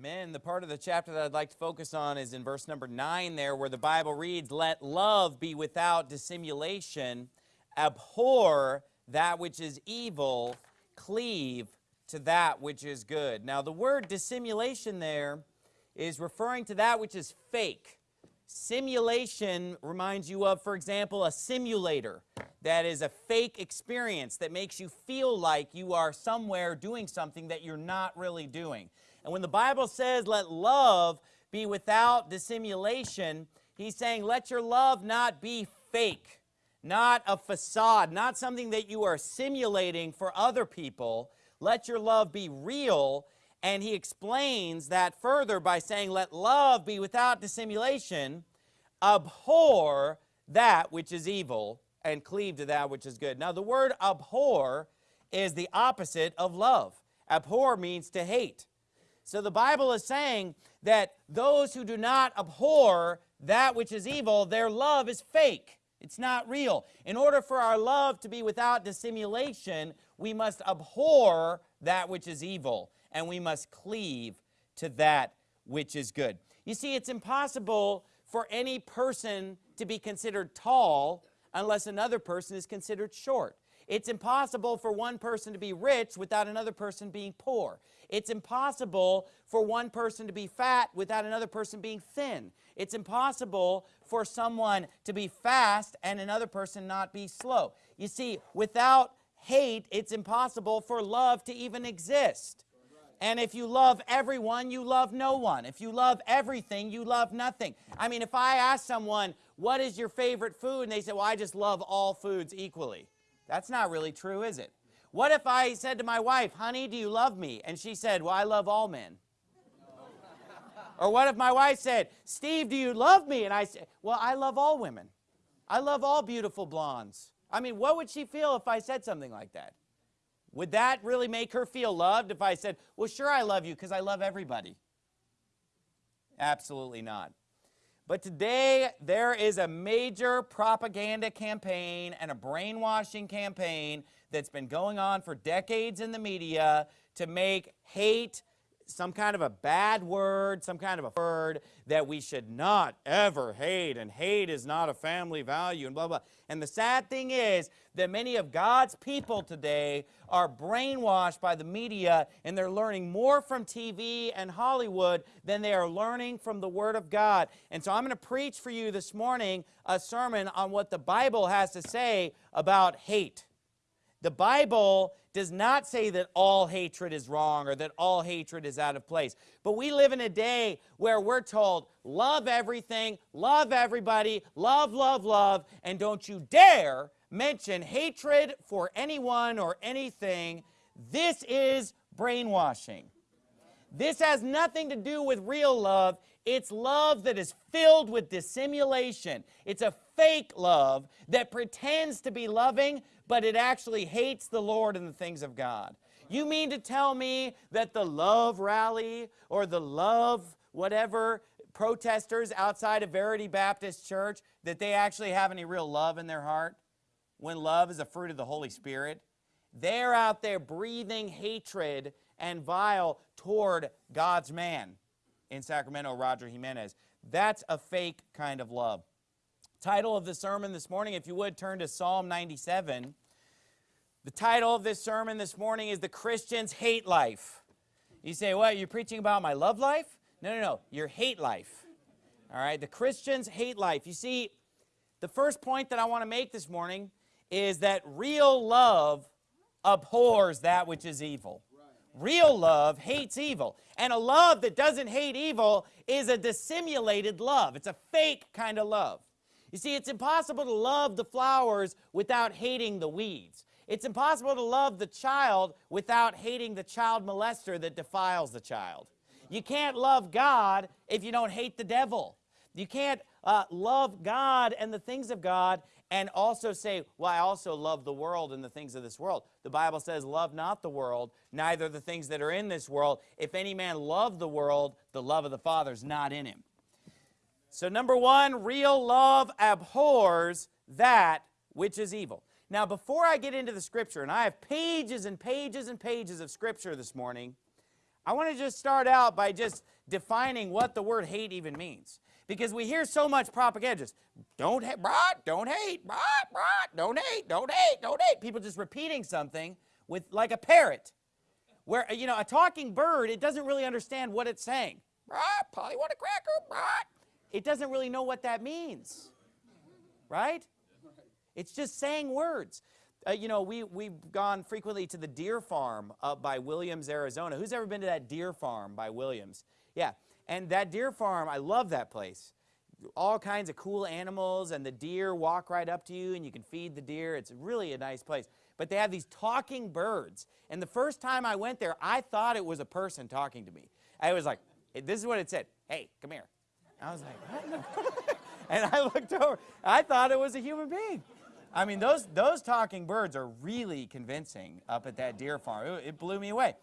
Men, the part of the chapter that I'd like to focus on is in verse number 9 there where the Bible reads, Let love be without dissimulation, abhor that which is evil, cleave to that which is good. Now the word dissimulation there is referring to that which is fake. Simulation reminds you of, for example, a simulator. That is a fake experience that makes you feel like you are somewhere doing something that you're not really doing. And when the Bible says, let love be without dissimulation, he's saying, let your love not be fake, not a facade, not something that you are simulating for other people. Let your love be real. And he explains that further by saying, let love be without dissimulation, abhor that which is evil, and cleave to that which is good. Now, the word abhor is the opposite of love. Abhor means to hate. So the Bible is saying that those who do not abhor that which is evil, their love is fake. It's not real. In order for our love to be without dissimulation, we must abhor that which is evil, and we must cleave to that which is good. You see, it's impossible for any person to be considered tall unless another person is considered short. It's impossible for one person to be rich without another person being poor. It's impossible for one person to be fat without another person being thin. It's impossible for someone to be fast and another person not be slow. You see, without hate, it's impossible for love to even exist. And if you love everyone, you love no one. If you love everything, you love nothing. I mean, if I ask someone, what is your favorite food? And they say, well, I just love all foods equally. That's not really true, is it? What if I said to my wife, honey, do you love me? And she said, well, I love all men. or what if my wife said, Steve, do you love me? And I said, well, I love all women. I love all beautiful blondes. I mean, what would she feel if I said something like that? Would that really make her feel loved if I said, well, sure, I love you because I love everybody? Absolutely not. But today, there is a major propaganda campaign and a brainwashing campaign that's been going on for decades in the media to make hate some kind of a bad word, some kind of a word that we should not ever hate, and hate is not a family value, and blah, blah. And the sad thing is that many of God's people today are brainwashed by the media, and they're learning more from TV and Hollywood than they are learning from the Word of God. And so I'm going to preach for you this morning a sermon on what the Bible has to say about hate. The Bible does not say that all hatred is wrong or that all hatred is out of place. But we live in a day where we're told, love everything, love everybody, love, love, love, and don't you dare mention hatred for anyone or anything. This is brainwashing. This has nothing to do with real love. It's love that is filled with dissimulation. It's a fake love that pretends to be loving, but it actually hates the Lord and the things of God. You mean to tell me that the love rally or the love whatever protesters outside of Verity Baptist Church, that they actually have any real love in their heart? When love is a fruit of the Holy Spirit? They're out there breathing hatred and vile toward God's man in Sacramento, Roger Jimenez. That's a fake kind of love. Title of the sermon this morning, if you would, turn to Psalm 97. The title of this sermon this morning is The Christian's Hate Life. You say, what, you're preaching about my love life? No, no, no, your hate life. All right, the Christian's hate life. You see, the first point that I want to make this morning is that real love abhors that which is evil. Real love hates evil. And a love that doesn't hate evil is a dissimulated love. It's a fake kind of love. You see, it's impossible to love the flowers without hating the weeds. It's impossible to love the child without hating the child molester that defiles the child. You can't love God if you don't hate the devil. You can't uh, love God and the things of God and also say, well, I also love the world and the things of this world. The Bible says, love not the world, neither the things that are in this world. If any man love the world, the love of the Father is not in him. So number one, real love abhors that which is evil. Now, before I get into the scripture, and I have pages and pages and pages of scripture this morning, I want to just start out by just defining what the word hate even means. Because we hear so much propaganda, just don't hate, brah, don't hate, brah, brah, don't hate, don't hate, don't hate. People just repeating something with like a parrot. Where, you know, a talking bird, it doesn't really understand what it's saying. Brah, Polly want a cracker, brah. It doesn't really know what that means. Right? It's just saying words. Uh, you know, we, we've gone frequently to the deer farm up by Williams, Arizona. Who's ever been to that deer farm by Williams? Yeah, and that deer farm, I love that place. All kinds of cool animals, and the deer walk right up to you, and you can feed the deer. It's really a nice place. But they have these talking birds. And the first time I went there, I thought it was a person talking to me. I was like, this is what it said. Hey, come here. I was like, what? and I looked over. I thought it was a human being. I mean, those, those talking birds are really convincing up at that deer farm. It, it blew me away.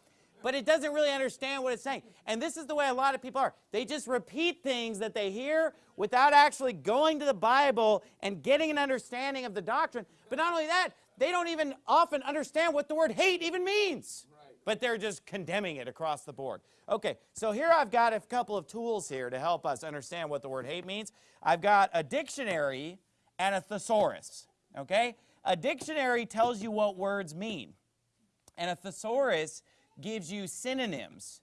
But it doesn't really understand what it's saying. And this is the way a lot of people are. They just repeat things that they hear without actually going to the Bible and getting an understanding of the doctrine. But not only that, they don't even often understand what the word hate even means. But they're just condemning it across the board. Okay, so here I've got a couple of tools here to help us understand what the word hate means. I've got a dictionary and a thesaurus okay? A dictionary tells you what words mean. And a thesaurus gives you synonyms,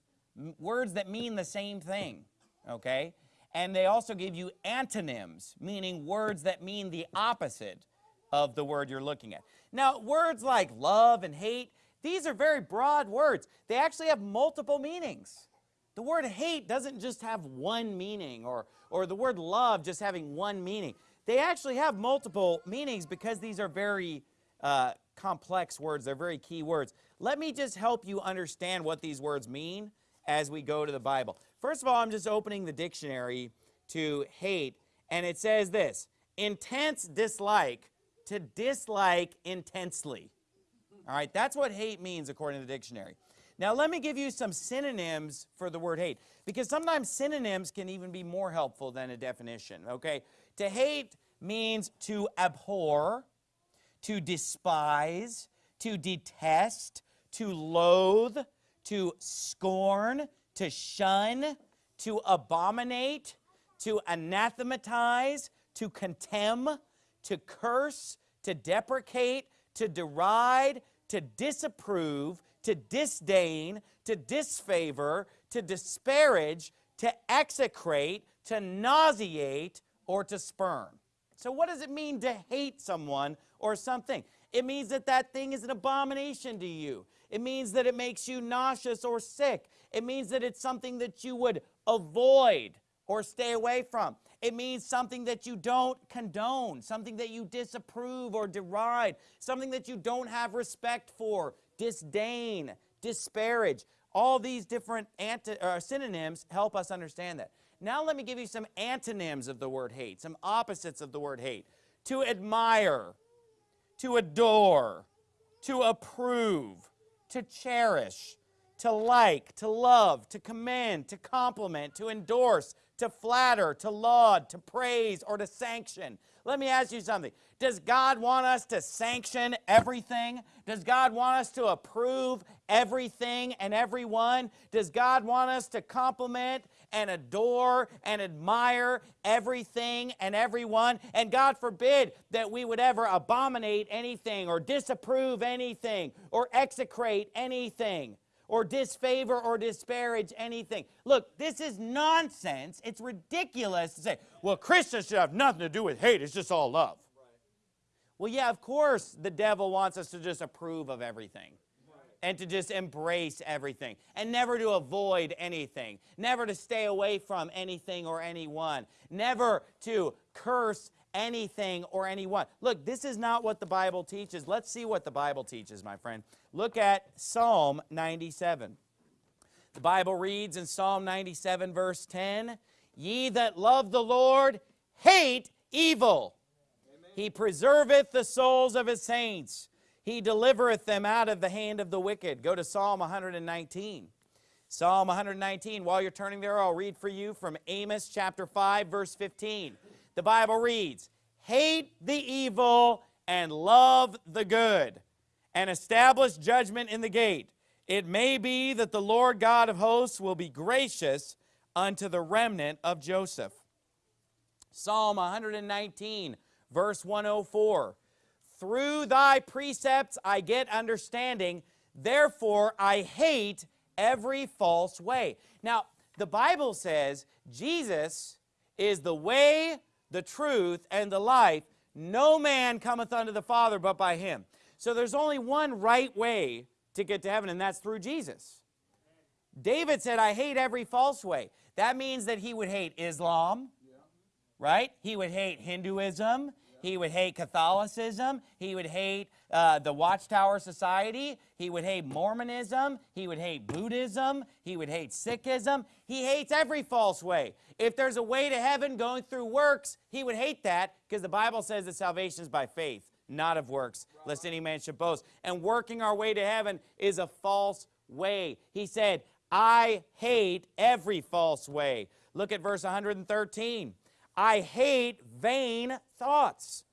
words that mean the same thing, okay? And they also give you antonyms, meaning words that mean the opposite of the word you're looking at. Now, words like love and hate, these are very broad words. They actually have multiple meanings. The word hate doesn't just have one meaning, or, or the word love just having one meaning. They actually have multiple meanings because these are very uh, complex words. They're very key words. Let me just help you understand what these words mean as we go to the Bible. First of all, I'm just opening the dictionary to hate, and it says this, intense dislike, to dislike intensely. All right, that's what hate means according to the dictionary. Now, let me give you some synonyms for the word hate, because sometimes synonyms can even be more helpful than a definition, okay? To hate means to abhor, to despise, to detest, to loathe, to scorn, to shun, to abominate, to anathematize, to contemn, to curse, to deprecate, to deride, to disapprove, to disdain, to disfavor, to disparage, to execrate, to nauseate, or to spurn. So what does it mean to hate someone or something? It means that that thing is an abomination to you. It means that it makes you nauseous or sick. It means that it's something that you would avoid or stay away from. It means something that you don't condone, something that you disapprove or deride, something that you don't have respect for, disdain, disparage. All these different uh, synonyms help us understand that. Now let me give you some antonyms of the word hate, some opposites of the word hate. To admire, to adore, to approve, to cherish, to like, to love, to commend, to compliment, to endorse, to flatter, to laud, to praise, or to sanction. Let me ask you something. Does God want us to sanction everything? Does God want us to approve everything and everyone? Does God want us to compliment and adore and admire everything and everyone. And God forbid that we would ever abominate anything or disapprove anything or execrate anything or disfavor or disparage anything. Look, this is nonsense. It's ridiculous to say, well, Christians should have nothing to do with hate. It's just all love. Well, yeah, of course the devil wants us to just approve of everything and to just embrace everything and never to avoid anything, never to stay away from anything or anyone, never to curse anything or anyone. Look, this is not what the Bible teaches. Let's see what the Bible teaches, my friend. Look at Psalm 97. The Bible reads in Psalm 97, verse 10, Ye that love the Lord hate evil. Amen. He preserveth the souls of his saints. He delivereth them out of the hand of the wicked. Go to Psalm 119. Psalm 119, while you're turning there, I'll read for you from Amos chapter 5, verse 15. The Bible reads, Hate the evil and love the good, and establish judgment in the gate. It may be that the Lord God of hosts will be gracious unto the remnant of Joseph. Psalm 119, verse 104. Through thy precepts I get understanding, therefore I hate every false way. Now, the Bible says Jesus is the way, the truth, and the life. No man cometh unto the Father but by him. So there's only one right way to get to heaven, and that's through Jesus. David said, I hate every false way. That means that he would hate Islam, right? He would hate Hinduism. He would hate Catholicism. He would hate uh, the Watchtower Society. He would hate Mormonism. He would hate Buddhism. He would hate Sikhism. He hates every false way. If there's a way to heaven going through works, he would hate that because the Bible says that salvation is by faith, not of works, lest any man should boast. And working our way to heaven is a false way. He said, I hate every false way. Look at verse 113. I hate vain thoughts,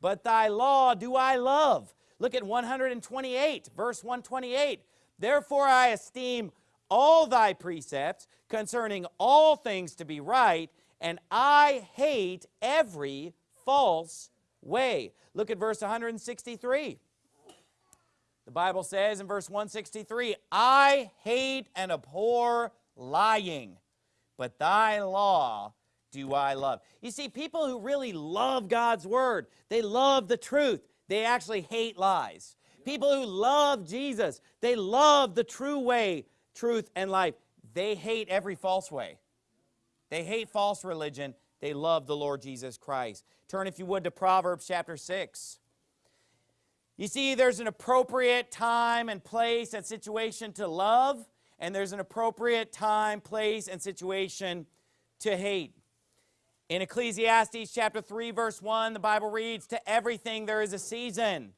but thy law do I love. Look at 128, verse 128. Therefore I esteem all thy precepts concerning all things to be right, and I hate every false way. Look at verse 163. The Bible says in verse 163, I hate and abhor lying, but thy law do I love. You see, people who really love God's word, they love the truth. They actually hate lies. People who love Jesus, they love the true way, truth, and life. They hate every false way. They hate false religion. They love the Lord Jesus Christ. Turn, if you would, to Proverbs chapter 6. You see, there's an appropriate time and place and situation to love, and there's an appropriate time, place, and situation to hate. In Ecclesiastes chapter 3, verse 1, the Bible reads, To everything there is a season,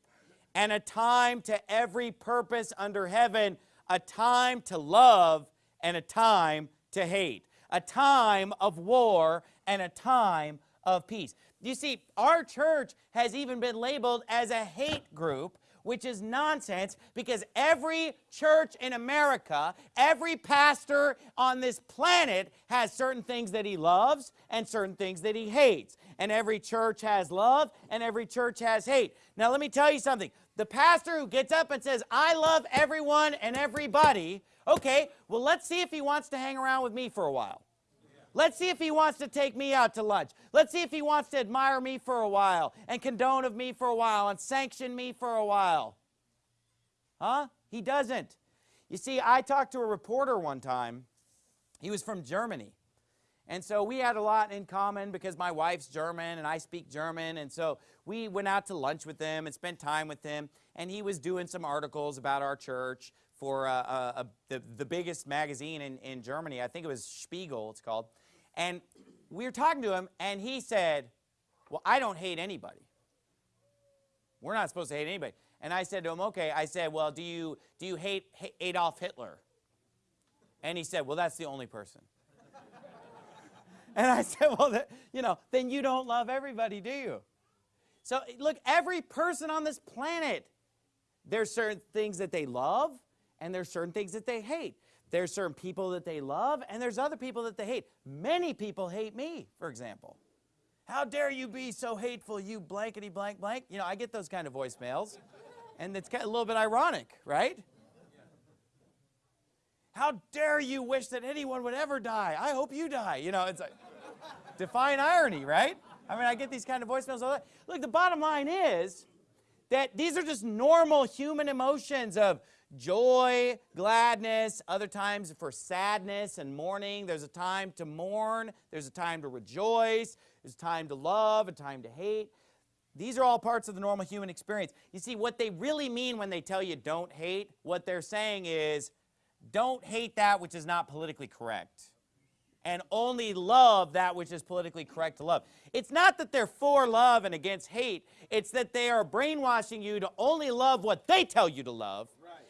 and a time to every purpose under heaven, a time to love and a time to hate, a time of war and a time of peace. You see, our church has even been labeled as a hate group which is nonsense because every church in America, every pastor on this planet has certain things that he loves and certain things that he hates. And every church has love and every church has hate. Now, let me tell you something. The pastor who gets up and says, I love everyone and everybody, okay, well, let's see if he wants to hang around with me for a while. Let's see if he wants to take me out to lunch. Let's see if he wants to admire me for a while and condone of me for a while and sanction me for a while. Huh? He doesn't. You see, I talked to a reporter one time. He was from Germany. And so we had a lot in common because my wife's German and I speak German. And so we went out to lunch with him and spent time with him. And he was doing some articles about our church for uh, uh, uh, the, the biggest magazine in, in Germany. I think it was Spiegel, it's called. And we were talking to him, and he said, well, I don't hate anybody. We're not supposed to hate anybody. And I said to him, okay. I said, well, do you, do you hate Adolf Hitler? And he said, well, that's the only person. and I said, well, that, you know, then you don't love everybody, do you? So look, every person on this planet, there's certain things that they love, and there's certain things that they hate. There's certain people that they love, and there's other people that they hate. Many people hate me, for example. How dare you be so hateful, you blankety blank blank? You know, I get those kind of voicemails, and it's kind of a little bit ironic, right? How dare you wish that anyone would ever die? I hope you die. You know, it's like define irony, right? I mean, I get these kind of voicemails all the Look, the bottom line is that these are just normal human emotions of joy, gladness, other times for sadness and mourning. There's a time to mourn, there's a time to rejoice, there's a time to love, a time to hate. These are all parts of the normal human experience. You see, what they really mean when they tell you don't hate, what they're saying is don't hate that which is not politically correct and only love that which is politically correct to love. It's not that they're for love and against hate. It's that they are brainwashing you to only love what they tell you to love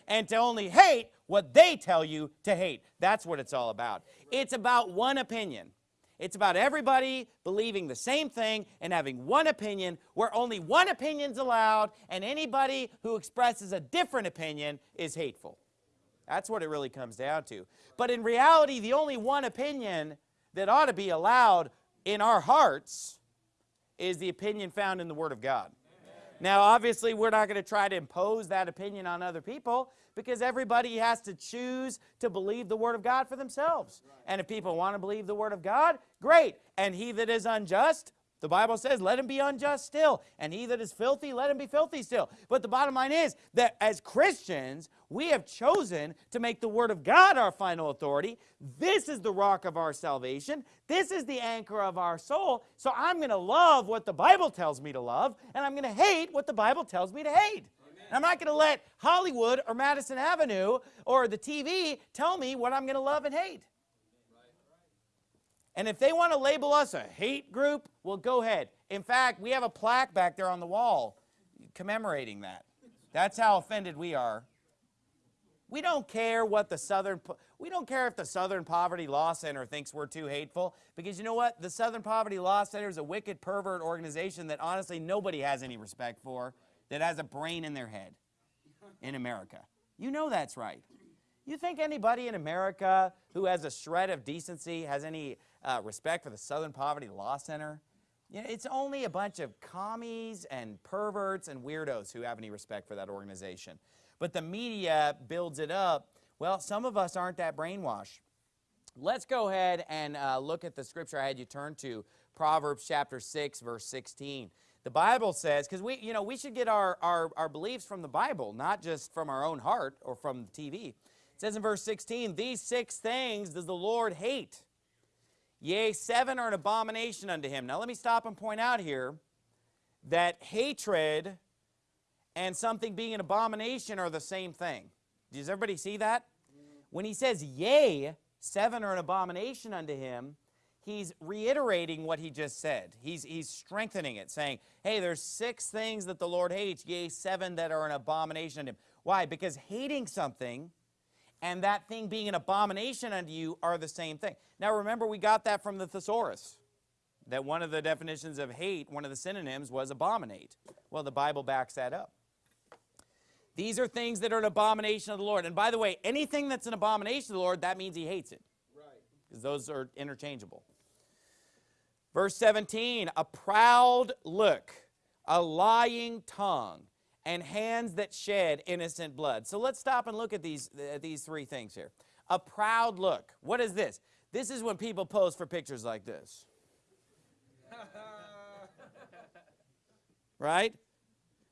and to only hate what they tell you to hate. That's what it's all about. It's about one opinion. It's about everybody believing the same thing and having one opinion where only one opinion's allowed and anybody who expresses a different opinion is hateful. That's what it really comes down to. But in reality, the only one opinion that ought to be allowed in our hearts is the opinion found in the Word of God. Now, obviously, we're not going to try to impose that opinion on other people because everybody has to choose to believe the Word of God for themselves. And if people want to believe the Word of God, great. And he that is unjust, the Bible says, let him be unjust still. And he that is filthy, let him be filthy still. But the bottom line is that as Christians, we have chosen to make the Word of God our final authority. This is the rock of our salvation. This is the anchor of our soul. So I'm going to love what the Bible tells me to love, and I'm going to hate what the Bible tells me to hate. I'm not going to let Hollywood or Madison Avenue or the TV tell me what I'm going to love and hate. And if they want to label us a hate group, well, go ahead. In fact, we have a plaque back there on the wall commemorating that. That's how offended we are. We don't care what the Southern, we don't care if the Southern Poverty Law Center thinks we're too hateful, because you know what? The Southern Poverty Law Center is a wicked pervert organization that honestly nobody has any respect for, that has a brain in their head in America. You know that's right. You think anybody in America who has a shred of decency has any uh, respect for the Southern Poverty Law Center? You know, it's only a bunch of commies and perverts and weirdos who have any respect for that organization. But the media builds it up. Well, some of us aren't that brainwashed. Let's go ahead and uh, look at the scripture I had you turn to, Proverbs chapter 6, verse 16. The Bible says, because we, you know, we should get our, our, our beliefs from the Bible, not just from our own heart or from the TV. It says in verse 16, These six things does the Lord hate. Yea, seven are an abomination unto him. Now let me stop and point out here that hatred and something being an abomination are the same thing. Does everybody see that? When he says, yea, seven are an abomination unto him, he's reiterating what he just said. He's, he's strengthening it, saying, hey, there's six things that the Lord hates, yea, seven that are an abomination unto him. Why? Because hating something and that thing being an abomination unto you are the same thing. Now remember, we got that from the thesaurus, that one of the definitions of hate, one of the synonyms was abominate. Well, the Bible backs that up. These are things that are an abomination of the Lord. And by the way, anything that's an abomination of the Lord, that means he hates it. Right. Because those are interchangeable. Verse 17, a proud look, a lying tongue, and hands that shed innocent blood. So let's stop and look at these, uh, these three things here. A proud look. What is this? This is when people pose for pictures like this. right?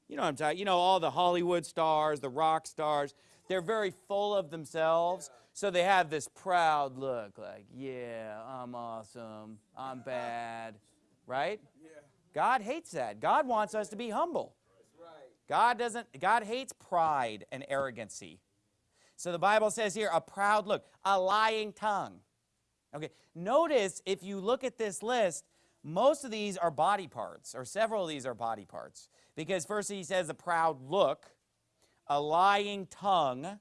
You know what I'm talking You know, all the Hollywood stars, the rock stars, they're very full of themselves. So they have this proud look like, yeah, I'm awesome, I'm bad, right? Yeah. God hates that. God wants us to be humble. God doesn't, God hates pride and arrogancy. So the Bible says here, a proud look, a lying tongue. Okay, notice if you look at this list, most of these are body parts, or several of these are body parts. Because first he says a proud look, a lying tongue,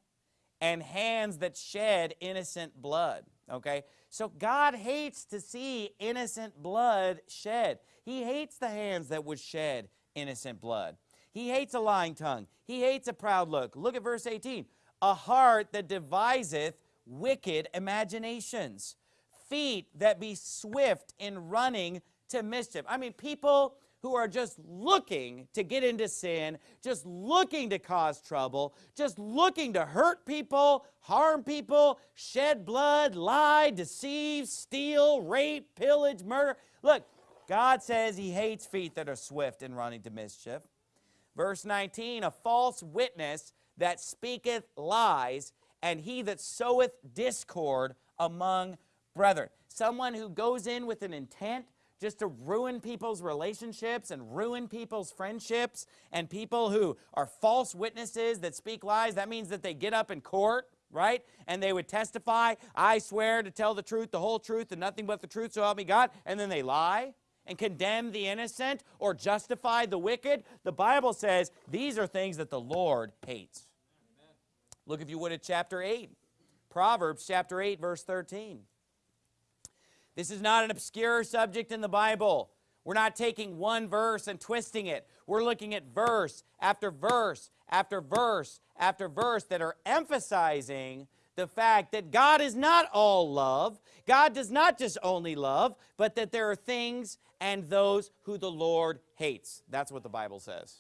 and hands that shed innocent blood. Okay, so God hates to see innocent blood shed. He hates the hands that would shed innocent blood. He hates a lying tongue. He hates a proud look. Look at verse 18. A heart that deviseth wicked imaginations. Feet that be swift in running to mischief. I mean, people who are just looking to get into sin, just looking to cause trouble, just looking to hurt people, harm people, shed blood, lie, deceive, steal, rape, pillage, murder. Look, God says he hates feet that are swift in running to mischief. Verse 19, a false witness that speaketh lies, and he that soweth discord among brethren. Someone who goes in with an intent just to ruin people's relationships and ruin people's friendships, and people who are false witnesses that speak lies. That means that they get up in court right? And they would testify, I swear to tell the truth, the whole truth, and nothing but the truth, so help me God, and then they lie and condemn the innocent or justify the wicked. The Bible says these are things that the Lord hates. Look, if you would, at chapter 8. Proverbs chapter 8, verse 13. This is not an obscure subject in the Bible. We're not taking one verse and twisting it. We're looking at verse after verse after verse after verse that are emphasizing the fact that God is not all love. God does not just only love, but that there are things and those who the Lord hates. That's what the Bible says.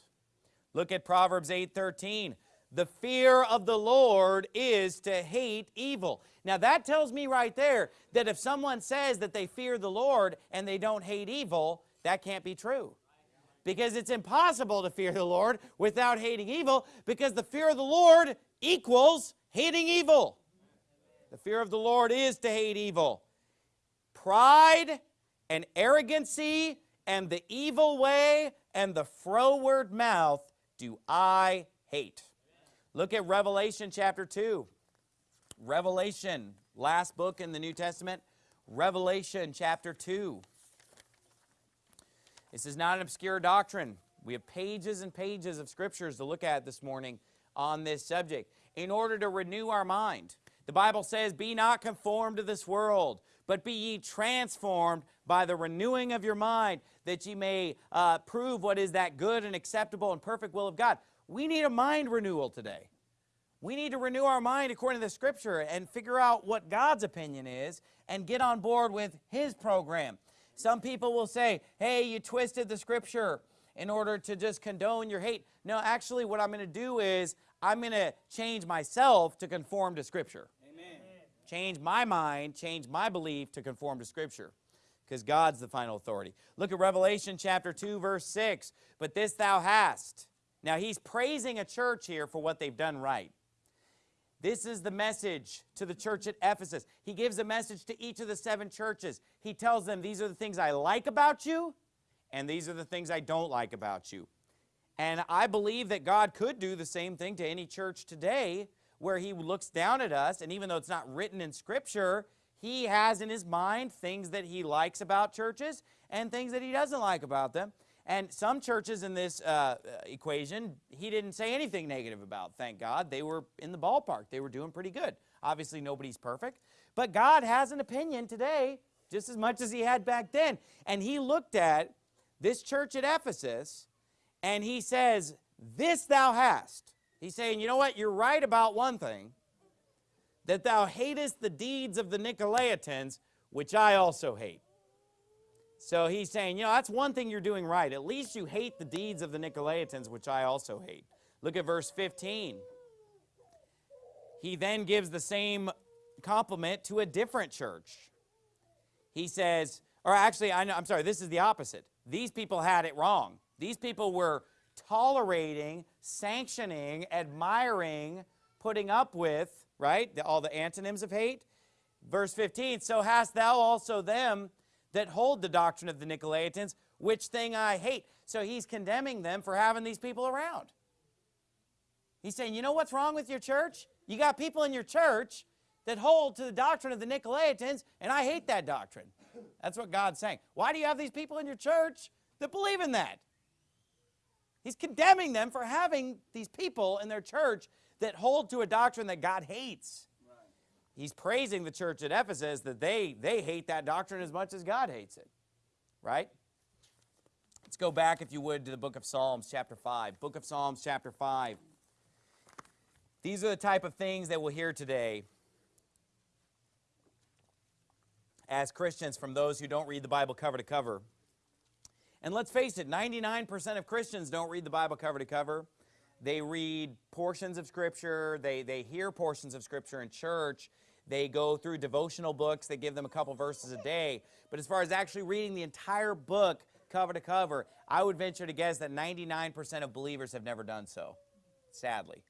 Look at Proverbs 8:13. The fear of the Lord is to hate evil. Now that tells me right there that if someone says that they fear the Lord and they don't hate evil, that can't be true. Because it's impossible to fear the Lord without hating evil because the fear of the Lord equals hating evil. The fear of the Lord is to hate evil. Pride and arrogancy and the evil way and the froward mouth do I hate. Look at Revelation chapter 2. Revelation, last book in the New Testament, Revelation chapter 2. This is not an obscure doctrine. We have pages and pages of scriptures to look at this morning on this subject in order to renew our mind. The Bible says, Be not conformed to this world, but be ye transformed by the renewing of your mind, that ye may uh, prove what is that good and acceptable and perfect will of God. We need a mind renewal today. We need to renew our mind according to the Scripture and figure out what God's opinion is and get on board with His program. Some people will say, hey, you twisted the Scripture in order to just condone your hate. No, actually what I'm going to do is I'm going to change myself to conform to Scripture. Change my mind, change my belief to conform to Scripture because God's the final authority. Look at Revelation chapter 2, verse 6. But this thou hast. Now, he's praising a church here for what they've done right. This is the message to the church at Ephesus. He gives a message to each of the seven churches. He tells them, these are the things I like about you, and these are the things I don't like about you. And I believe that God could do the same thing to any church today where he looks down at us, and even though it's not written in Scripture, he has in his mind things that he likes about churches and things that he doesn't like about them. And some churches in this uh, equation, he didn't say anything negative about, thank God. They were in the ballpark. They were doing pretty good. Obviously, nobody's perfect. But God has an opinion today just as much as he had back then. And he looked at this church at Ephesus and he says, This thou hast. He's saying, you know what? You're right about one thing, that thou hatest the deeds of the Nicolaitans, which I also hate. So he's saying, you know, that's one thing you're doing right. At least you hate the deeds of the Nicolaitans, which I also hate. Look at verse 15. He then gives the same compliment to a different church. He says, or actually, I know, I'm sorry, this is the opposite. These people had it wrong. These people were tolerating, sanctioning, admiring, putting up with, right, all the antonyms of hate. Verse 15, so hast thou also them that hold the doctrine of the Nicolaitans, which thing I hate. So he's condemning them for having these people around. He's saying, you know what's wrong with your church? You got people in your church that hold to the doctrine of the Nicolaitans, and I hate that doctrine. That's what God's saying. Why do you have these people in your church that believe in that? He's condemning them for having these people in their church that hold to a doctrine that God hates. Right. He's praising the church at Ephesus that they, they hate that doctrine as much as God hates it. Right? Let's go back, if you would, to the book of Psalms, chapter 5. Book of Psalms, chapter 5. These are the type of things that we'll hear today as Christians from those who don't read the Bible cover to cover. And let's face it, 99% of Christians don't read the Bible cover to cover. They read portions of Scripture. They, they hear portions of Scripture in church. They go through devotional books. They give them a couple verses a day. But as far as actually reading the entire book cover to cover, I would venture to guess that 99% of believers have never done so, sadly.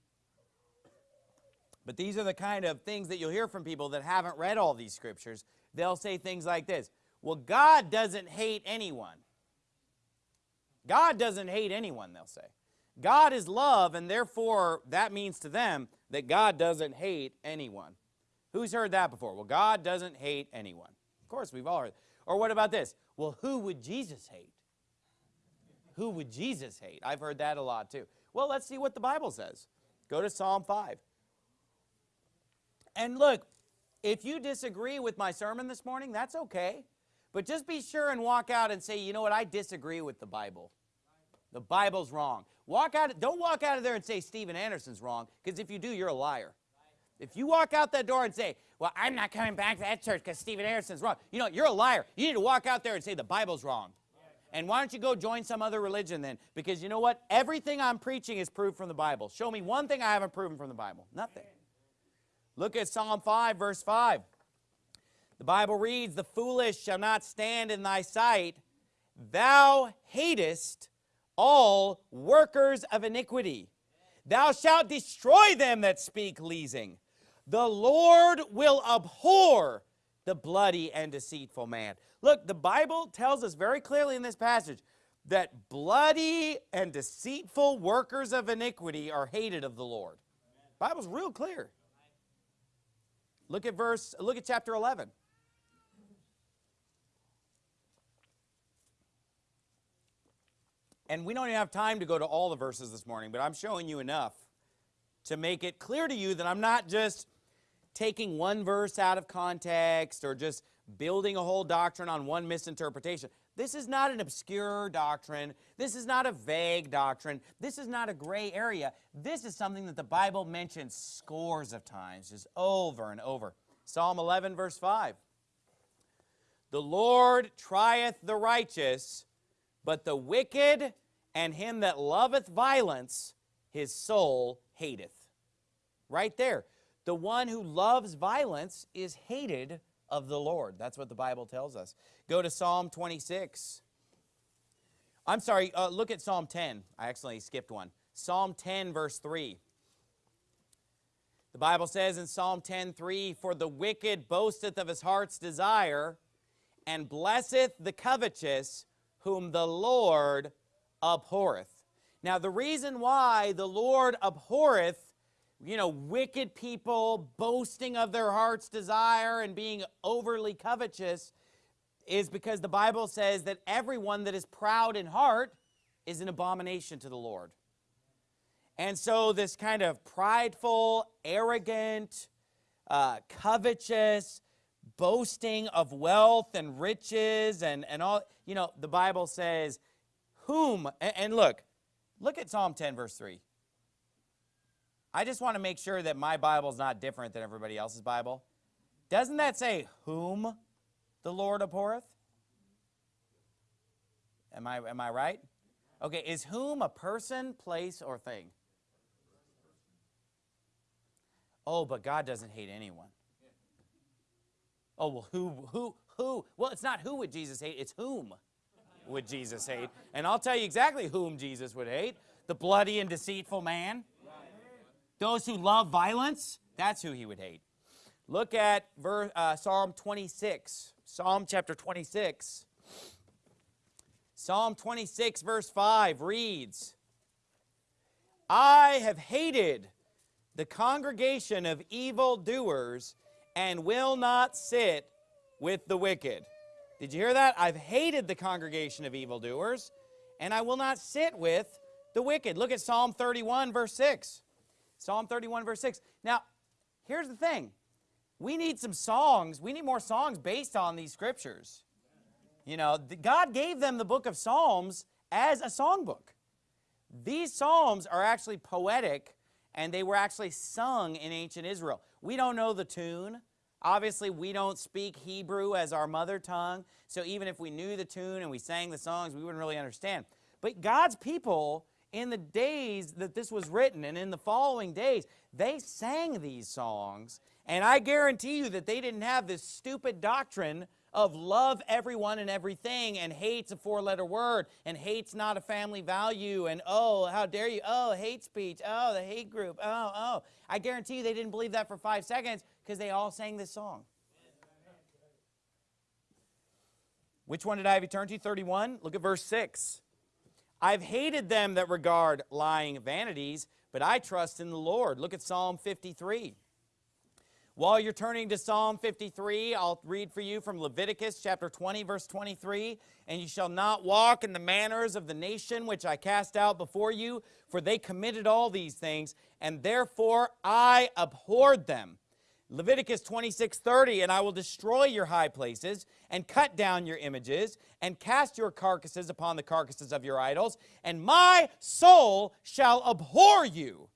But these are the kind of things that you'll hear from people that haven't read all these scriptures. They'll say things like this, well, God doesn't hate anyone. God doesn't hate anyone, they'll say. God is love, and therefore that means to them that God doesn't hate anyone. Who's heard that before? Well, God doesn't hate anyone. Of course, we've all heard. Or what about this? Well, who would Jesus hate? Who would Jesus hate? I've heard that a lot too. Well, let's see what the Bible says. Go to Psalm 5. And look, if you disagree with my sermon this morning, that's okay. But just be sure and walk out and say, you know what, I disagree with the Bible. The Bible's wrong. Walk out, don't walk out of there and say Steven Anderson's wrong, because if you do, you're a liar. If you walk out that door and say, well, I'm not coming back to that church because Steven Anderson's wrong, you know, you're a liar. You need to walk out there and say the Bible's wrong. And why don't you go join some other religion then? Because you know what? Everything I'm preaching is proved from the Bible. Show me one thing I haven't proven from the Bible. Nothing. Look at Psalm 5, verse 5. The Bible reads, The foolish shall not stand in thy sight. Thou hatest all workers of iniquity. Thou shalt destroy them that speak leasing. The Lord will abhor the bloody and deceitful man. Look, the Bible tells us very clearly in this passage that bloody and deceitful workers of iniquity are hated of the Lord. Bible's real clear. Look at verse, look at chapter 11. And we don't even have time to go to all the verses this morning, but I'm showing you enough to make it clear to you that I'm not just taking one verse out of context or just building a whole doctrine on one misinterpretation. This is not an obscure doctrine. This is not a vague doctrine. This is not a gray area. This is something that the Bible mentions scores of times, just over and over. Psalm 11, verse 5. The Lord trieth the righteous, but the wicked and him that loveth violence, his soul hateth. Right there. The one who loves violence is hated of the Lord. That's what the Bible tells us. Go to Psalm 26. I'm sorry, uh, look at Psalm 10. I accidentally skipped one. Psalm 10, verse 3. The Bible says in Psalm 10, 3, For the wicked boasteth of his heart's desire, and blesseth the covetous, whom the Lord abhorreth. Now, the reason why the Lord abhorreth you know, wicked people boasting of their heart's desire and being overly covetous is because the Bible says that everyone that is proud in heart is an abomination to the Lord. And so this kind of prideful, arrogant, uh, covetous, boasting of wealth and riches and, and all, you know, the Bible says, whom, and, look, look at Psalm 10 verse 3. I just want to make sure that my Bible is not different than everybody else's Bible. Doesn't that say whom the Lord abhorreth? Am I, am I right? Okay, is whom a person, place, or thing? Oh, but God doesn't hate anyone. Oh, well, who, who, who? Well, it's not who would Jesus hate, it's whom would Jesus hate. And I'll tell you exactly whom Jesus would hate. The bloody and deceitful man. Those who love violence, that's who he would hate. Look at verse, uh, Psalm 26. Psalm chapter 26. Psalm 26 verse 5 reads, I have hated the congregation of evildoers and will not sit with the wicked. Did you hear that? I've hated the congregation of evildoers and I will not sit with the wicked. Look at Psalm 31 verse 6. Psalm 31, verse 6. Now, here's the thing. We need some songs. We need more songs based on these scriptures. You know, God gave them the book of Psalms as a songbook. These psalms are actually poetic, and they were actually sung in ancient Israel. We don't know the tune. Obviously, we don't speak Hebrew as our mother tongue, so even if we knew the tune and we sang the songs, we wouldn't really understand. But God's people in the days that this was written and in the following days, they sang these songs. And I guarantee you that they didn't have this stupid doctrine of love everyone and everything and hate's a four-letter word and hate's not a family value and oh, how dare you, oh, hate speech, oh, the hate group, oh, oh. I guarantee you they didn't believe that for five seconds because they all sang this song. Which one did I have to? 31? Look at verse 6. I've hated them that regard lying vanities, but I trust in the Lord. Look at Psalm 53. While you're turning to Psalm 53, I'll read for you from Leviticus chapter 20, verse 23. And you shall not walk in the manners of the nation which I cast out before you, for they committed all these things, and therefore I abhorred them. Leviticus 26, 30, and I will destroy your high places and cut down your images and cast your carcasses upon the carcasses of your idols, and my soul shall abhor you.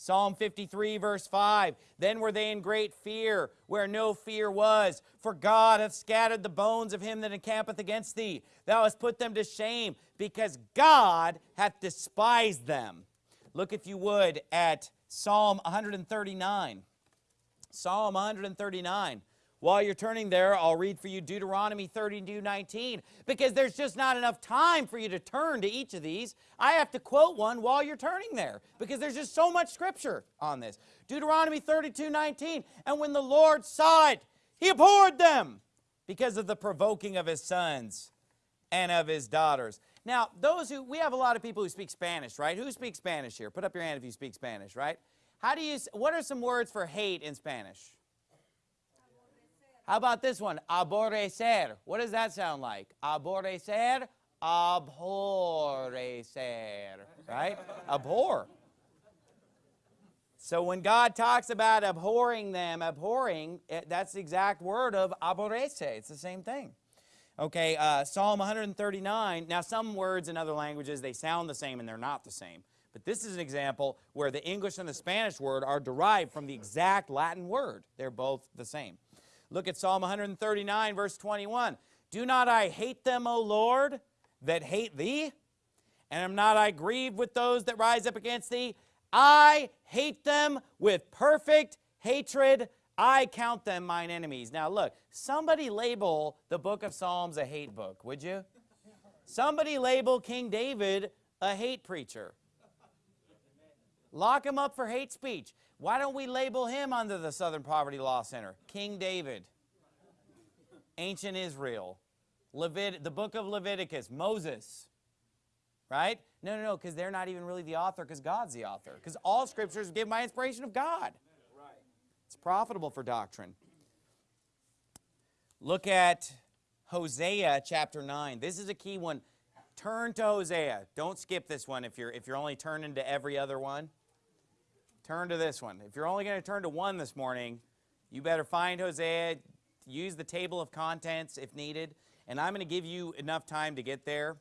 Psalm 53, verse 5, Then were they in great fear, where no fear was. For God hath scattered the bones of him that encampeth against thee. Thou hast put them to shame, because God hath despised them. Look, if you would, at Psalm 139. Psalm 139. While you're turning there, I'll read for you Deuteronomy 32, 19, because there's just not enough time for you to turn to each of these. I have to quote one while you're turning there, because there's just so much scripture on this. Deuteronomy 32, 19, and when the Lord saw it, he abhorred them because of the provoking of his sons and of his daughters. Now, those who, we have a lot of people who speak Spanish, right? Who speaks Spanish here? Put up your hand if you speak Spanish, right? How do you, what are some words for hate in Spanish? How about this one? Aborrecer. What does that sound like? Aborrecer, abhorrecer, right? Abhor. So when God talks about abhorring them, abhorring, it, that's the exact word of aborrece. It's the same thing. Okay, uh, Psalm 139. Now, some words in other languages, they sound the same and they're not the same. But this is an example where the English and the Spanish word are derived from the exact Latin word. They're both the same. Look at Psalm 139, verse 21. Do not I hate them, O Lord, that hate thee? And am not I grieved with those that rise up against thee? I hate them with perfect hatred. I count them mine enemies. Now look, somebody label the book of Psalms a hate book, would you? Somebody label King David a hate preacher. Lock him up for hate speech. Why don't we label him under the Southern Poverty Law Center? King David, ancient Israel, Levit the book of Leviticus, Moses, right? No, no, no, because they're not even really the author because God's the author. Because all scriptures give my inspiration of God. It's profitable for doctrine. Look at Hosea chapter 9. This is a key one. Turn to Hosea. Don't skip this one if you're, if you're only turning to every other one. Turn to this one. If you're only going to turn to one this morning, you better find Hosea, use the table of contents if needed, and I'm going to give you enough time to get there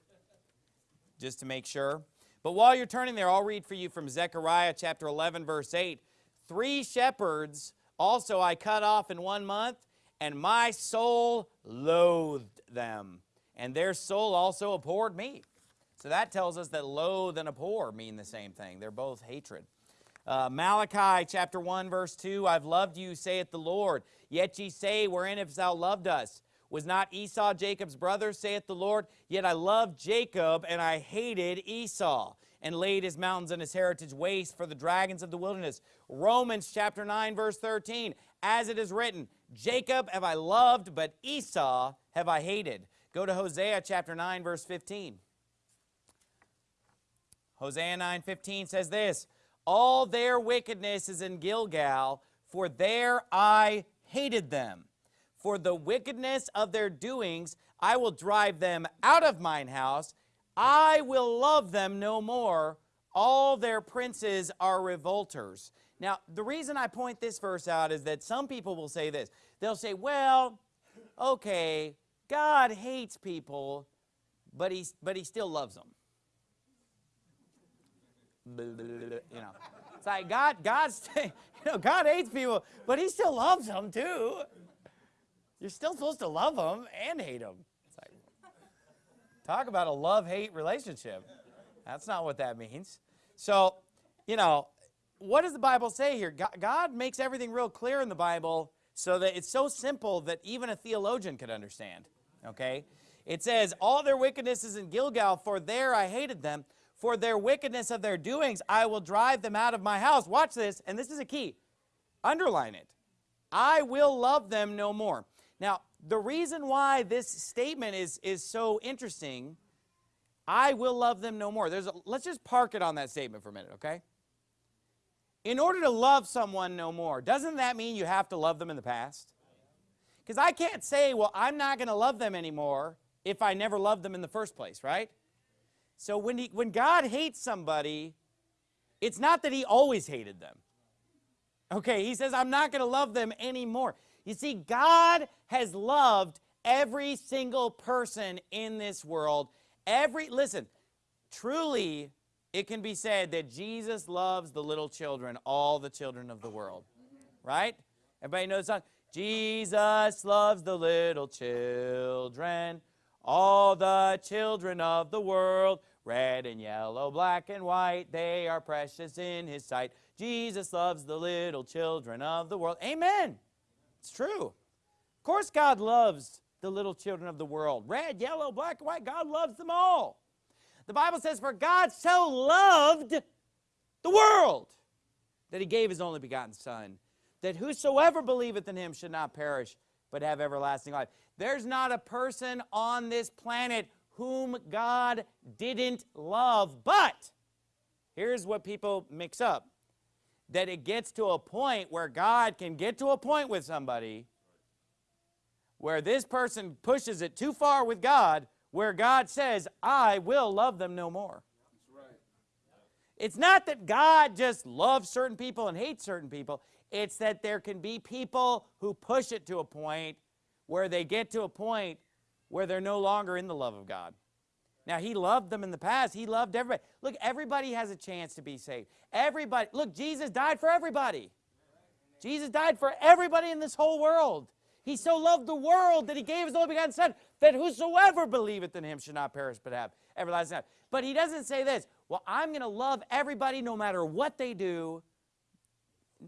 just to make sure. But while you're turning there, I'll read for you from Zechariah chapter 11, verse 8. Three shepherds also I cut off in one month, and my soul loathed them, and their soul also abhorred me. So that tells us that loathe and abhor mean the same thing. They're both hatred. Uh, Malachi chapter 1 verse 2, I've loved you, saith the Lord. Yet ye say, wherein hast thou loved us? Was not Esau Jacob's brother, saith the Lord? Yet I loved Jacob, and I hated Esau, and laid his mountains and his heritage waste for the dragons of the wilderness. Romans chapter 9, verse 13, as it is written, Jacob have I loved, but Esau have I hated. Go to Hosea chapter 9, verse 15. Hosea 9, 15 says this, all their wickedness is in Gilgal, for there I hated them. For the wickedness of their doings, I will drive them out of mine house. I will love them no more. All their princes are revolters. Now, the reason I point this verse out is that some people will say this. They'll say, well, okay, God hates people, but, he's, but he still loves them you know. It's like God, God's, you know, God hates people, but he still loves them too. You're still supposed to love them and hate them. It's like, talk about a love-hate relationship. That's not what that means. So, you know, what does the Bible say here? God, makes everything real clear in the Bible so that it's so simple that even a theologian could understand, okay? It says, all their wickedness is in Gilgal, for there I hated them for their wickedness of their doings, I will drive them out of my house. Watch this, and this is a key. Underline it. I will love them no more. Now, the reason why this statement is, is so interesting, I will love them no more. There's a, let's just park it on that statement for a minute, okay? In order to love someone no more, doesn't that mean you have to love them in the past? Because I can't say, well, I'm not going to love them anymore if I never loved them in the first place, right? So when, he, when God hates somebody, it's not that he always hated them. Okay, he says, I'm not going to love them anymore. You see, God has loved every single person in this world. Every, listen, truly, it can be said that Jesus loves the little children, all the children of the world. Right? Everybody knows song? Jesus loves the little children, all the children of the world. Red and yellow, black and white, they are precious in his sight. Jesus loves the little children of the world. Amen. It's true. Of course God loves the little children of the world. Red, yellow, black, and white, God loves them all. The Bible says, for God so loved the world that he gave his only begotten son, that whosoever believeth in him should not perish, but have everlasting life. There's not a person on this planet whom God didn't love. But here's what people mix up. That it gets to a point where God can get to a point with somebody where this person pushes it too far with God, where God says, I will love them no more. It's not that God just loves certain people and hates certain people. It's that there can be people who push it to a point where they get to a point where they're no longer in the love of God. Now, he loved them in the past. He loved everybody. Look, everybody has a chance to be saved. Everybody. Look, Jesus died for everybody. Jesus died for everybody in this whole world. He so loved the world that he gave his only begotten Son, that whosoever believeth in him should not perish but have everlasting life. But he doesn't say this, well, I'm going to love everybody no matter what they do.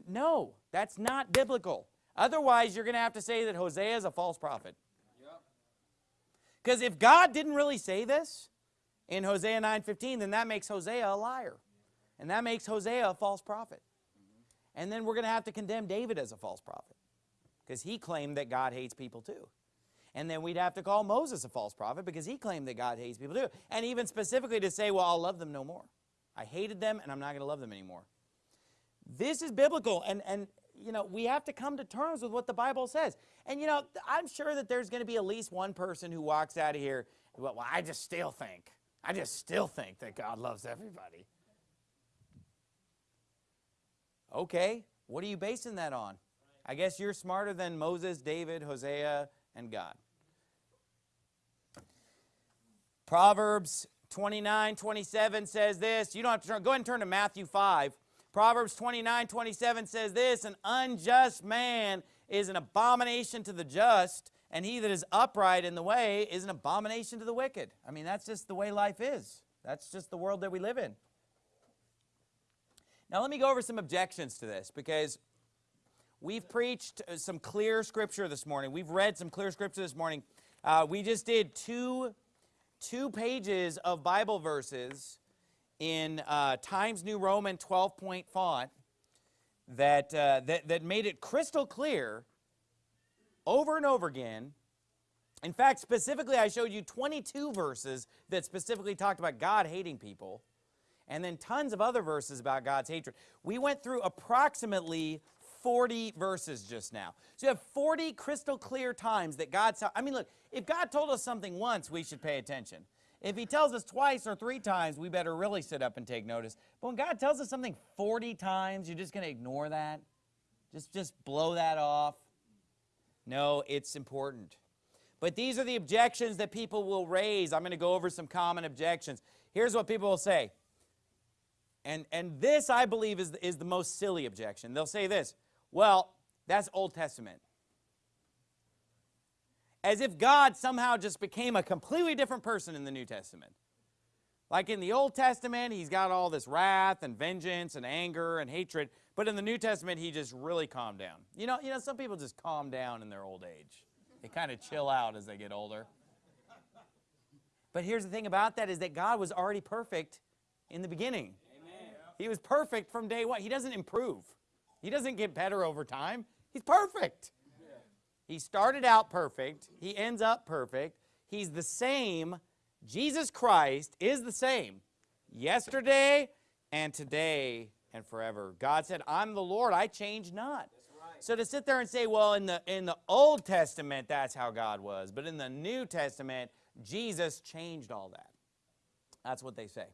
No, that's not biblical. Otherwise, you're going to have to say that Hosea is a false prophet. Because if God didn't really say this in Hosea 9.15, then that makes Hosea a liar. And that makes Hosea a false prophet. And then we're going to have to condemn David as a false prophet. Because he claimed that God hates people too. And then we'd have to call Moses a false prophet because he claimed that God hates people too. And even specifically to say, well, I'll love them no more. I hated them and I'm not going to love them anymore. This is biblical. And, and you know, we have to come to terms with what the Bible says. And, you know, I'm sure that there's going to be at least one person who walks out of here, well, well, I just still think, I just still think that God loves everybody. Okay, what are you basing that on? I guess you're smarter than Moses, David, Hosea, and God. Proverbs 29, 27 says this. You don't have to turn, go ahead and turn to Matthew 5. Proverbs 29, 27 says this, An unjust man is an abomination to the just, and he that is upright in the way is an abomination to the wicked. I mean, that's just the way life is. That's just the world that we live in. Now, let me go over some objections to this because we've preached uh, some clear scripture this morning. We've read some clear scripture this morning. Uh, we just did two, two pages of Bible verses in uh, Times New Roman 12-point font that, uh, that, that made it crystal clear over and over again. In fact, specifically, I showed you 22 verses that specifically talked about God hating people, and then tons of other verses about God's hatred. We went through approximately 40 verses just now. So you have 40 crystal clear times that God saw. I mean, look, if God told us something once, we should pay attention. If he tells us twice or three times, we better really sit up and take notice. But when God tells us something 40 times, you're just going to ignore that? Just, just blow that off? No, it's important. But these are the objections that people will raise. I'm going to go over some common objections. Here's what people will say. And, and this, I believe, is, the, is the most silly objection. They'll say this, well, that's Old Testament as if God somehow just became a completely different person in the New Testament. Like in the Old Testament, he's got all this wrath and vengeance and anger and hatred, but in the New Testament, he just really calmed down. You know, you know some people just calm down in their old age. They kind of chill out as they get older. But here's the thing about that is that God was already perfect in the beginning. Amen. He was perfect from day one. He doesn't improve. He doesn't get better over time. He's perfect. He started out perfect. He ends up perfect. He's the same. Jesus Christ is the same yesterday and today and forever. God said, I'm the Lord. I change not. Right. So to sit there and say, well, in the, in the Old Testament, that's how God was. But in the New Testament, Jesus changed all that. That's what they say.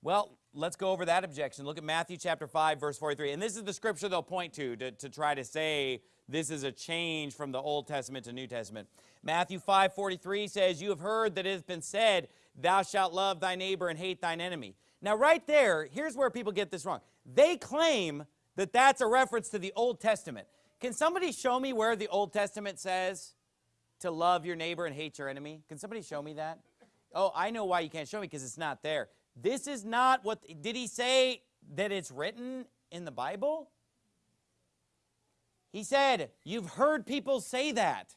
Well, let's go over that objection. Look at Matthew chapter 5, verse 43. And this is the scripture they'll point to, to to try to say this is a change from the Old Testament to New Testament. Matthew 5, 43 says, You have heard that it has been said, Thou shalt love thy neighbor and hate thine enemy. Now, right there, here's where people get this wrong. They claim that that's a reference to the Old Testament. Can somebody show me where the Old Testament says to love your neighbor and hate your enemy? Can somebody show me that? Oh, I know why you can't show me because it's not there. This is not what, did he say that it's written in the Bible? He said, you've heard people say that.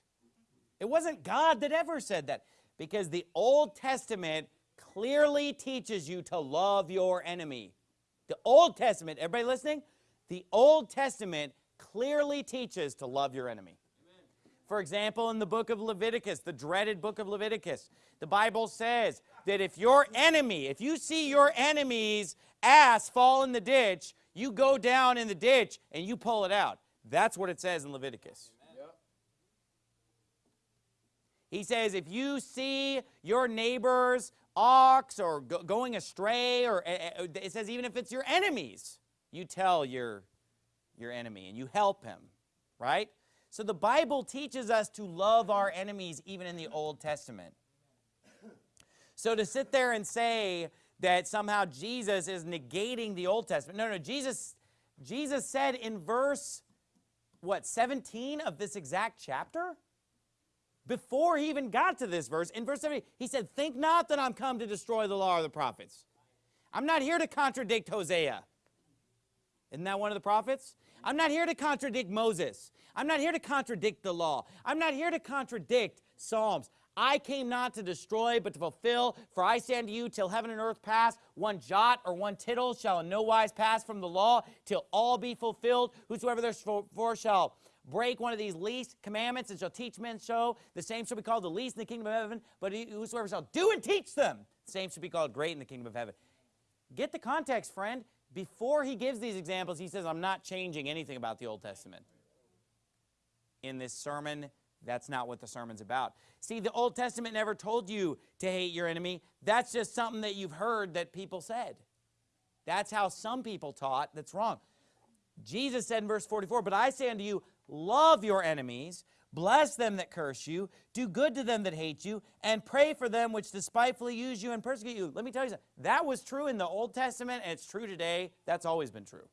It wasn't God that ever said that because the Old Testament clearly teaches you to love your enemy. The Old Testament, everybody listening? The Old Testament clearly teaches to love your enemy. For example, in the book of Leviticus, the dreaded book of Leviticus, the Bible says that if your enemy, if you see your enemy's ass fall in the ditch, you go down in the ditch and you pull it out. That's what it says in Leviticus. He says if you see your neighbor's ox or go going astray, or uh, it says even if it's your enemies, you tell your, your enemy and you help him, right? So the Bible teaches us to love our enemies even in the Old Testament. So to sit there and say that somehow Jesus is negating the Old Testament, no, no, Jesus, Jesus said in verse, what, 17 of this exact chapter? Before he even got to this verse, in verse 17, he said, think not that I'm come to destroy the law of the prophets. I'm not here to contradict Hosea. Isn't that one of the prophets? I'm not here to contradict Moses. I'm not here to contradict the law. I'm not here to contradict Psalms. I came not to destroy, but to fulfill. For I say unto you, till heaven and earth pass, one jot or one tittle shall in no wise pass from the law, till all be fulfilled. Whosoever therefore shall break one of these least commandments and shall teach men so, the same shall be called the least in the kingdom of heaven. But whosoever shall do and teach them, the same shall be called great in the kingdom of heaven. Get the context, friend. Before he gives these examples, he says, I'm not changing anything about the Old Testament. In this sermon, that's not what the sermon's about. See, the Old Testament never told you to hate your enemy. That's just something that you've heard that people said. That's how some people taught that's wrong. Jesus said in verse 44, But I say unto you, love your enemies, bless them that curse you, do good to them that hate you, and pray for them which despitefully use you and persecute you. Let me tell you something. That was true in the Old Testament, and it's true today. That's always been true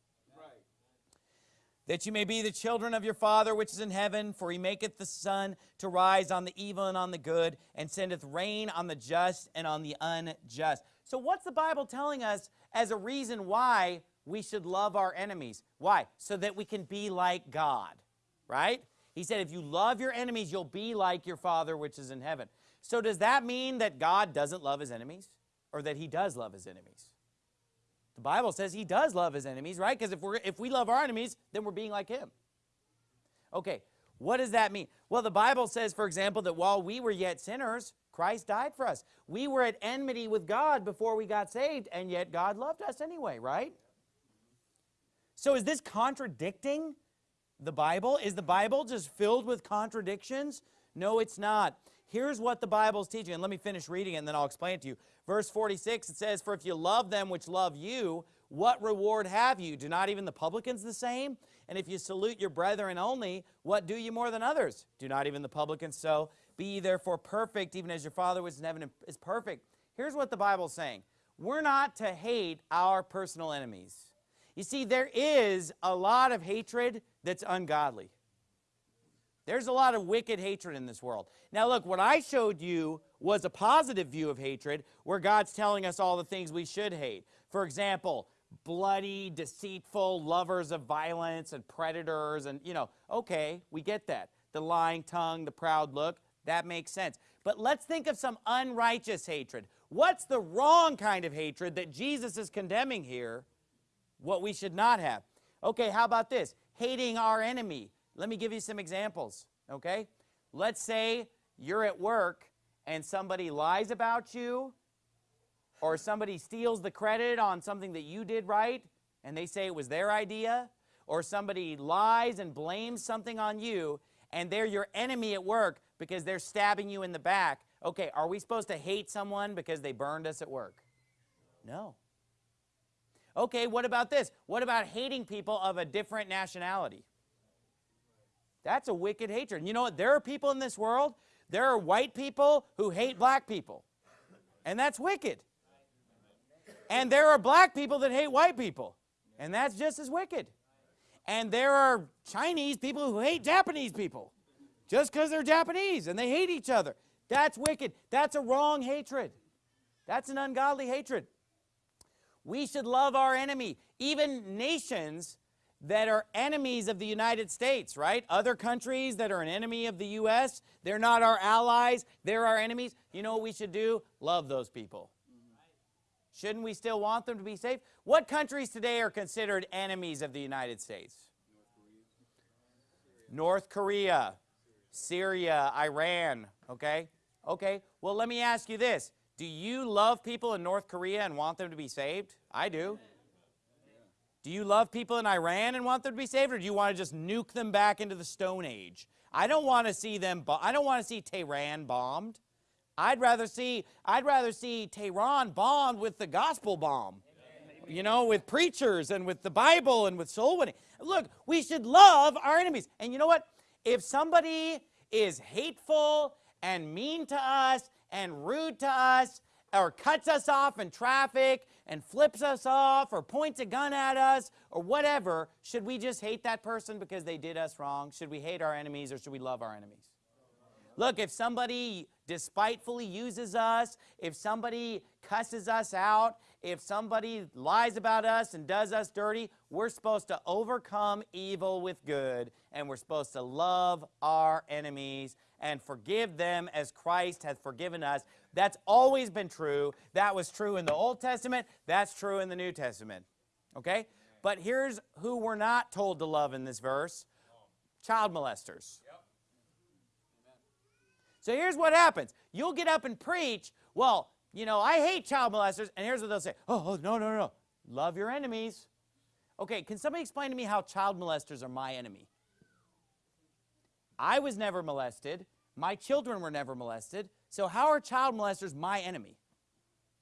that you may be the children of your Father which is in heaven, for he maketh the sun to rise on the evil and on the good, and sendeth rain on the just and on the unjust. So what's the Bible telling us as a reason why we should love our enemies? Why? So that we can be like God, right? He said, if you love your enemies, you'll be like your Father which is in heaven. So does that mean that God doesn't love his enemies? Or that he does love his enemies? The Bible says he does love his enemies, right? Because if, we're, if we love our enemies, then we're being like him. Okay, what does that mean? Well, the Bible says, for example, that while we were yet sinners, Christ died for us. We were at enmity with God before we got saved, and yet God loved us anyway, right? So is this contradicting the Bible? Is the Bible just filled with contradictions? No, it's not. Here's what the Bible's teaching, and let me finish reading it, and then I'll explain it to you. Verse 46, it says, For if you love them which love you, what reward have you? Do not even the publicans the same? And if you salute your brethren only, what do you more than others? Do not even the publicans so? Be ye therefore perfect, even as your Father which is in heaven is perfect. Here's what the Bible's saying. We're not to hate our personal enemies. You see, there is a lot of hatred that's ungodly. There's a lot of wicked hatred in this world. Now look, what I showed you was a positive view of hatred where God's telling us all the things we should hate. For example, bloody, deceitful, lovers of violence and predators and, you know, okay, we get that. The lying tongue, the proud look, that makes sense. But let's think of some unrighteous hatred. What's the wrong kind of hatred that Jesus is condemning here? What we should not have. Okay, how about this? Hating our enemy let me give you some examples, okay? Let's say you're at work and somebody lies about you or somebody steals the credit on something that you did right and they say it was their idea or somebody lies and blames something on you and they're your enemy at work because they're stabbing you in the back. Okay, are we supposed to hate someone because they burned us at work? No. Okay, what about this? What about hating people of a different nationality? That's a wicked hatred. You know what? There are people in this world, there are white people who hate black people. And that's wicked. And there are black people that hate white people. And that's just as wicked. And there are Chinese people who hate Japanese people just because they're Japanese and they hate each other. That's wicked. That's a wrong hatred. That's an ungodly hatred. We should love our enemy. Even nations that are enemies of the United States, right? Other countries that are an enemy of the U.S., they're not our allies, they're our enemies. You know what we should do? Love those people. Shouldn't we still want them to be safe? What countries today are considered enemies of the United States? North Korea, Syria, Iran, okay? Okay, well, let me ask you this. Do you love people in North Korea and want them to be saved? I do. Do you love people in Iran and want them to be saved, or do you want to just nuke them back into the Stone Age? I don't want to see them. I don't want to see Tehran bombed. I'd rather see. I'd rather see Tehran bombed with the gospel bomb. You know, with preachers and with the Bible and with soul winning. Look, we should love our enemies. And you know what? If somebody is hateful and mean to us and rude to us or cuts us off in traffic and flips us off or points a gun at us or whatever, should we just hate that person because they did us wrong? Should we hate our enemies or should we love our enemies? Look, if somebody despitefully uses us, if somebody cusses us out, if somebody lies about us and does us dirty, we're supposed to overcome evil with good and we're supposed to love our enemies and forgive them as Christ hath forgiven us. That's always been true. That was true in the Old Testament. That's true in the New Testament. Okay? But here's who we're not told to love in this verse. Child molesters. So here's what happens. You'll get up and preach, well, you know, I hate child molesters, and here's what they'll say. Oh, oh no, no, no. Love your enemies. Okay, can somebody explain to me how child molesters are my enemy? I was never molested. My children were never molested. So how are child molesters my enemy?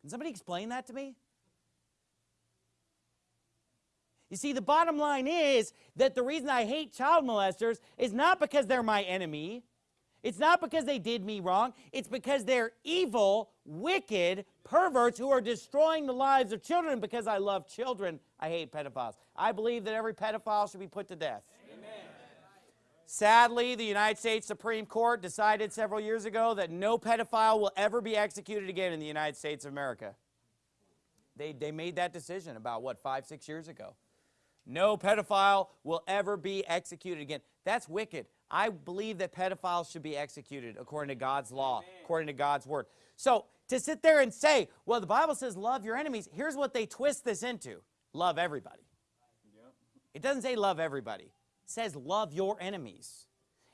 Can somebody explain that to me? You see, the bottom line is that the reason I hate child molesters is not because they're my enemy. It's not because they did me wrong. It's because they're evil, wicked perverts who are destroying the lives of children because I love children. I hate pedophiles. I believe that every pedophile should be put to death. Sadly, the United States Supreme Court decided several years ago that no pedophile will ever be executed again in the United States of America. They, they made that decision about, what, five, six years ago. No pedophile will ever be executed again. That's wicked. I believe that pedophiles should be executed according to God's law, Amen. according to God's word. So to sit there and say, well, the Bible says love your enemies, here's what they twist this into. Love everybody. It doesn't say love everybody says love your enemies.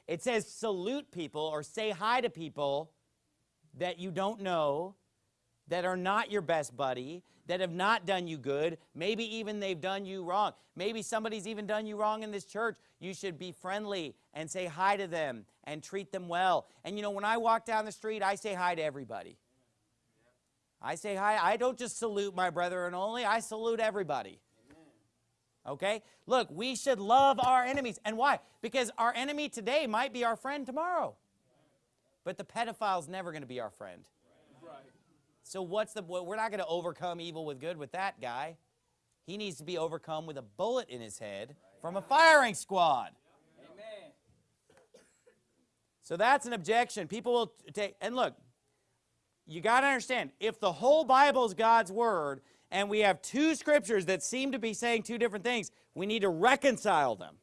It says salute people or say hi to people that you don't know, that are not your best buddy, that have not done you good. Maybe even they've done you wrong. Maybe somebody's even done you wrong in this church. You should be friendly and say hi to them and treat them well. And you know, when I walk down the street, I say hi to everybody. I say hi. I don't just salute my brethren only. I salute everybody okay? Look, we should love our enemies. And why? Because our enemy today might be our friend tomorrow. But the pedophile's never going to be our friend. Right. So what's the, we're not going to overcome evil with good with that guy. He needs to be overcome with a bullet in his head from a firing squad. Amen. So that's an objection. People will take, and look, you got to understand, if the whole Bible is God's word, and we have two scriptures that seem to be saying two different things, we need to reconcile them.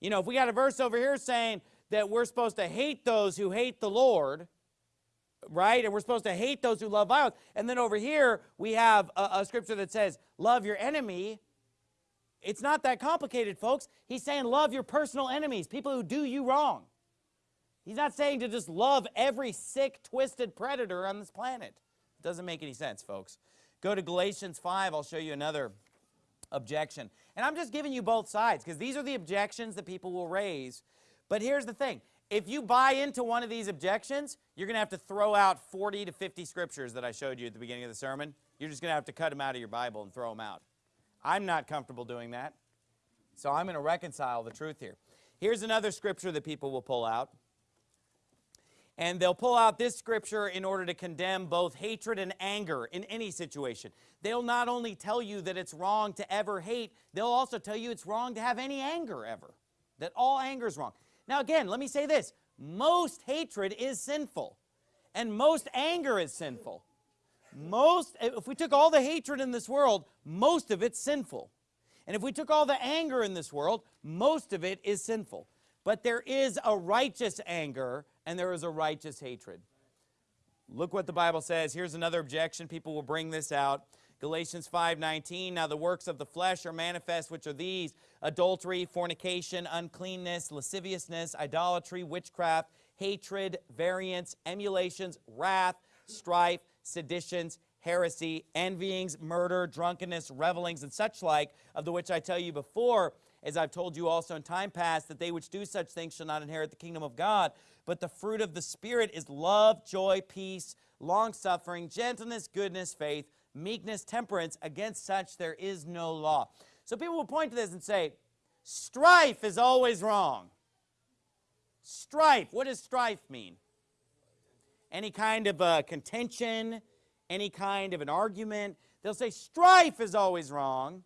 You know, if we got a verse over here saying that we're supposed to hate those who hate the Lord, right? And we're supposed to hate those who love violence. And then over here, we have a, a scripture that says, love your enemy. It's not that complicated, folks. He's saying love your personal enemies, people who do you wrong. He's not saying to just love every sick, twisted predator on this planet. It doesn't make any sense, folks. Go to Galatians 5. I'll show you another objection. And I'm just giving you both sides because these are the objections that people will raise. But here's the thing. if you buy into one of these objections, you're going to have to throw out 40 to 50 scriptures that I showed you at the beginning of the sermon. You're just going to have to cut them out of your Bible and throw them out. I'm not comfortable doing that. So I'm going to reconcile the truth here. Here's another scripture that people will pull out. And they'll pull out this scripture in order to condemn both hatred and anger in any situation. They'll not only tell you that it's wrong to ever hate, they'll also tell you it's wrong to have any anger ever. That all anger is wrong. Now again, let me say this. Most hatred is sinful. And most anger is sinful. Most, if we took all the hatred in this world, most of it's sinful. And if we took all the anger in this world, most of it is sinful. But there is a righteous anger and there is a righteous hatred. Look what the Bible says. Here's another objection. People will bring this out. Galatians 5:19 Now the works of the flesh are manifest which are these adultery fornication uncleanness lasciviousness idolatry witchcraft hatred variance emulations wrath strife seditions heresy envyings murder drunkenness revelings and such like of the which I tell you before as I've told you also in time past that they which do such things shall not inherit the kingdom of God but the fruit of the spirit is love joy peace long suffering gentleness goodness faith meekness, temperance. Against such there is no law. So people will point to this and say, strife is always wrong. Strife, what does strife mean? Any kind of a contention, any kind of an argument. They'll say strife is always wrong.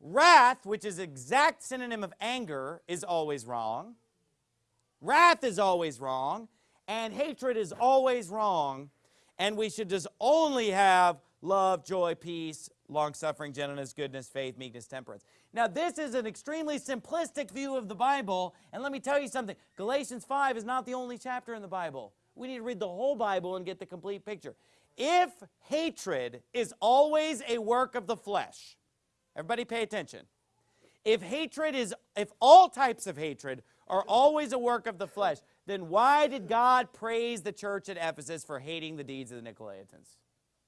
Wrath, which is exact synonym of anger, is always wrong. Wrath is always wrong. And hatred is always wrong. And we should just only have love, joy, peace, long-suffering, gentleness, goodness, faith, meekness, temperance. Now, this is an extremely simplistic view of the Bible, and let me tell you something. Galatians 5 is not the only chapter in the Bible. We need to read the whole Bible and get the complete picture. If hatred is always a work of the flesh, everybody pay attention. If hatred is, if all types of hatred are always a work of the flesh, then why did God praise the church at Ephesus for hating the deeds of the Nicolaitans?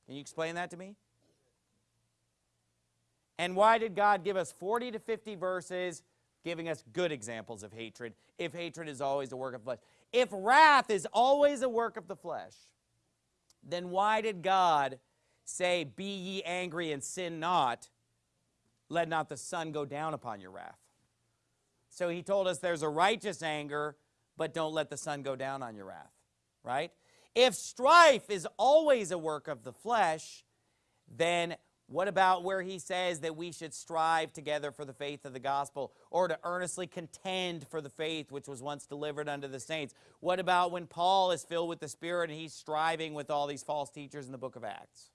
Can you explain that to me? And why did God give us 40 to 50 verses giving us good examples of hatred if hatred is always a work of flesh? If wrath is always a work of the flesh, then why did God say, Be ye angry and sin not, let not the sun go down upon your wrath? So he told us there's a righteous anger, but don't let the sun go down on your wrath, right? If strife is always a work of the flesh, then what about where he says that we should strive together for the faith of the gospel or to earnestly contend for the faith which was once delivered unto the saints? What about when Paul is filled with the Spirit and he's striving with all these false teachers in the book of Acts?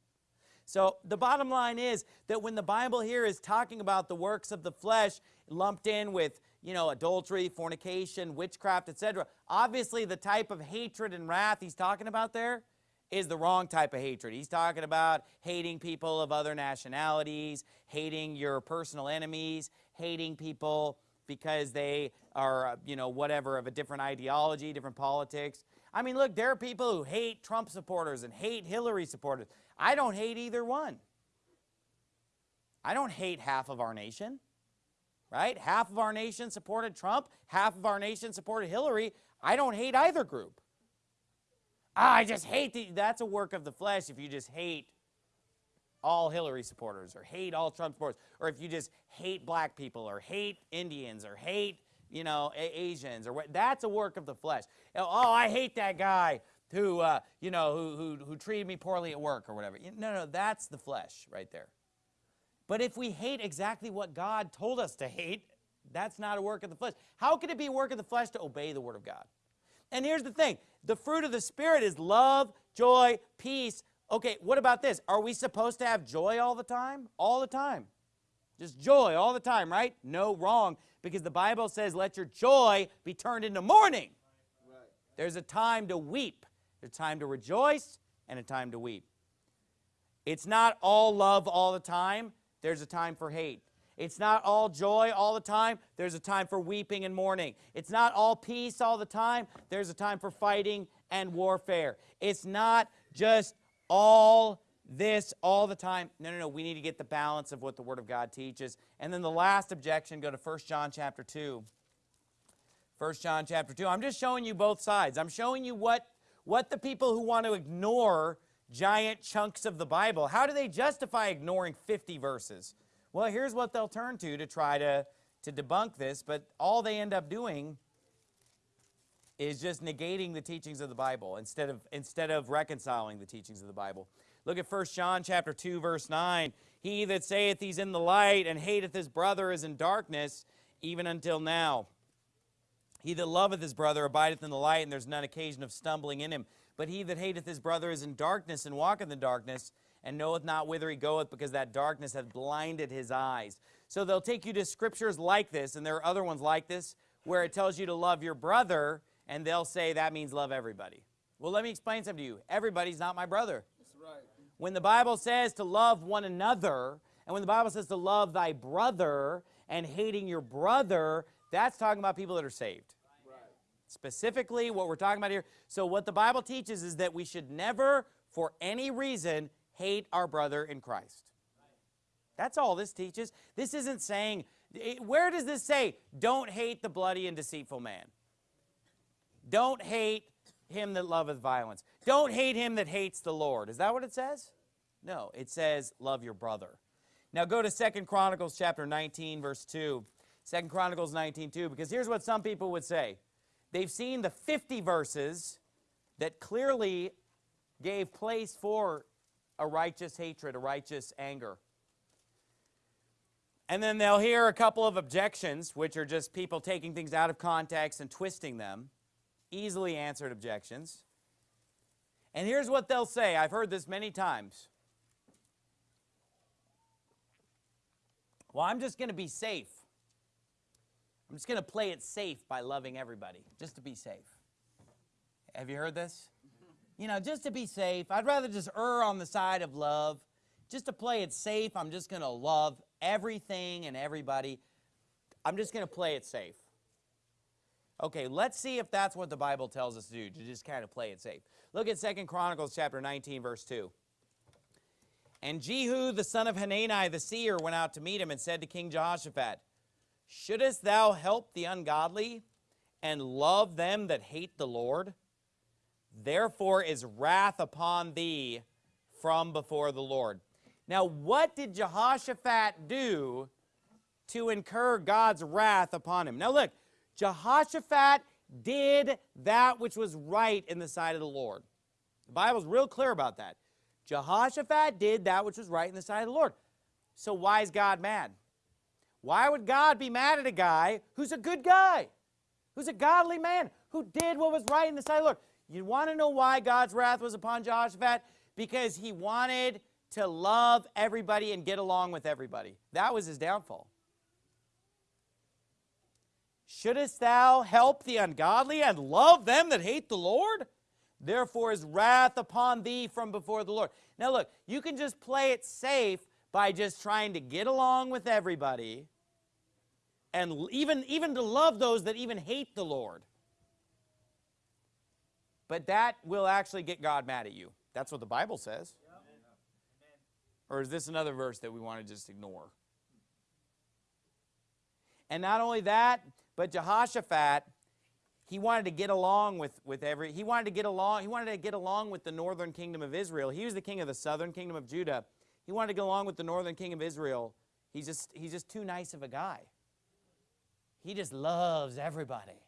So the bottom line is that when the Bible here is talking about the works of the flesh lumped in with you know, adultery, fornication, witchcraft, etc. Obviously, the type of hatred and wrath he's talking about there is the wrong type of hatred. He's talking about hating people of other nationalities, hating your personal enemies, hating people because they are, you know, whatever, of a different ideology, different politics. I mean, look, there are people who hate Trump supporters and hate Hillary supporters. I don't hate either one. I don't hate half of our nation right? Half of our nation supported Trump, half of our nation supported Hillary. I don't hate either group. Ah, I just hate the, that's a work of the flesh if you just hate all Hillary supporters or hate all Trump supporters or if you just hate black people or hate Indians or hate, you know, Asians or what, that's a work of the flesh. Oh, I hate that guy who, uh, you know, who, who, who treated me poorly at work or whatever. No, no, that's the flesh right there. But if we hate exactly what God told us to hate, that's not a work of the flesh. How can it be a work of the flesh to obey the word of God? And here's the thing. The fruit of the Spirit is love, joy, peace. Okay, what about this? Are we supposed to have joy all the time? All the time. Just joy all the time, right? No, wrong. Because the Bible says, let your joy be turned into mourning. There's a time to weep. A time to rejoice and a time to weep. It's not all love all the time there's a time for hate. It's not all joy all the time. There's a time for weeping and mourning. It's not all peace all the time. There's a time for fighting and warfare. It's not just all this all the time. No, no, no. We need to get the balance of what the Word of God teaches. And then the last objection, go to 1 John chapter 2. 1 John chapter 2. I'm just showing you both sides. I'm showing you what, what the people who want to ignore giant chunks of the Bible, how do they justify ignoring 50 verses? Well, here's what they'll turn to to try to, to debunk this, but all they end up doing is just negating the teachings of the Bible instead of, instead of reconciling the teachings of the Bible. Look at 1 John chapter 2, verse 9. He that saith he's in the light and hateth his brother is in darkness, even until now. He that loveth his brother abideth in the light, and there's none occasion of stumbling in him. But he that hateth his brother is in darkness, and walketh in darkness, and knoweth not whither he goeth, because that darkness hath blinded his eyes. So they'll take you to scriptures like this, and there are other ones like this, where it tells you to love your brother, and they'll say that means love everybody. Well, let me explain something to you. Everybody's not my brother. That's right. When the Bible says to love one another, and when the Bible says to love thy brother and hating your brother, that's talking about people that are saved. Specifically, what we're talking about here. So what the Bible teaches is that we should never, for any reason, hate our brother in Christ. That's all this teaches. This isn't saying, where does this say, don't hate the bloody and deceitful man? Don't hate him that loveth violence. Don't hate him that hates the Lord. Is that what it says? No, it says love your brother. Now go to Second Chronicles chapter 19, verse 2. 2 Chronicles 19, 2, because here's what some people would say. They've seen the 50 verses that clearly gave place for a righteous hatred, a righteous anger. And then they'll hear a couple of objections, which are just people taking things out of context and twisting them. Easily answered objections. And here's what they'll say. I've heard this many times. Well, I'm just going to be safe. I'm just going to play it safe by loving everybody, just to be safe. Have you heard this? You know, just to be safe, I'd rather just err on the side of love. Just to play it safe, I'm just going to love everything and everybody. I'm just going to play it safe. Okay, let's see if that's what the Bible tells us to do, to just kind of play it safe. Look at Second Chronicles chapter 19, verse 2. And Jehu the son of Hanani the seer went out to meet him and said to King Jehoshaphat, Shouldest thou help the ungodly and love them that hate the Lord? Therefore is wrath upon thee from before the Lord. Now, what did Jehoshaphat do to incur God's wrath upon him? Now, look, Jehoshaphat did that which was right in the sight of the Lord. The Bible's real clear about that. Jehoshaphat did that which was right in the sight of the Lord. So why is God mad? Why would God be mad at a guy who's a good guy, who's a godly man, who did what was right in the sight of the Lord? You want to know why God's wrath was upon Jehoshaphat? Because he wanted to love everybody and get along with everybody. That was his downfall. Shouldest thou help the ungodly and love them that hate the Lord? Therefore is wrath upon thee from before the Lord. Now look, you can just play it safe by just trying to get along with everybody and even, even to love those that even hate the Lord. But that will actually get God mad at you. That's what the Bible says. Or is this another verse that we want to just ignore? And not only that, but Jehoshaphat, he wanted to get along with, with every, he wanted to get along, he wanted to get along with the northern kingdom of Israel. He was the king of the southern kingdom of Judah. He wanted to get along with the northern king of Israel. He's just, he's just too nice of a guy. He just loves everybody.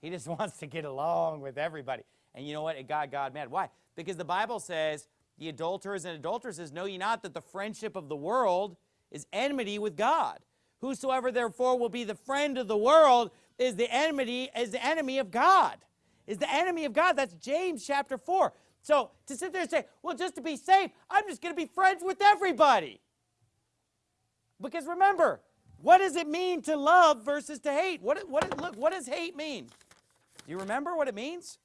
He just wants to get along with everybody. And you know what? It got God mad. Why? Because the Bible says, the adulterers and adulteresses, know ye not that the friendship of the world is enmity with God. Whosoever therefore will be the friend of the world is the enmity, is the enemy of God. Is the enemy of God. That's James chapter 4. So to sit there and say, well, just to be safe, I'm just going to be friends with everybody. Because remember, what does it mean to love versus to hate? What, what, look, what does hate mean? Do you remember what it means?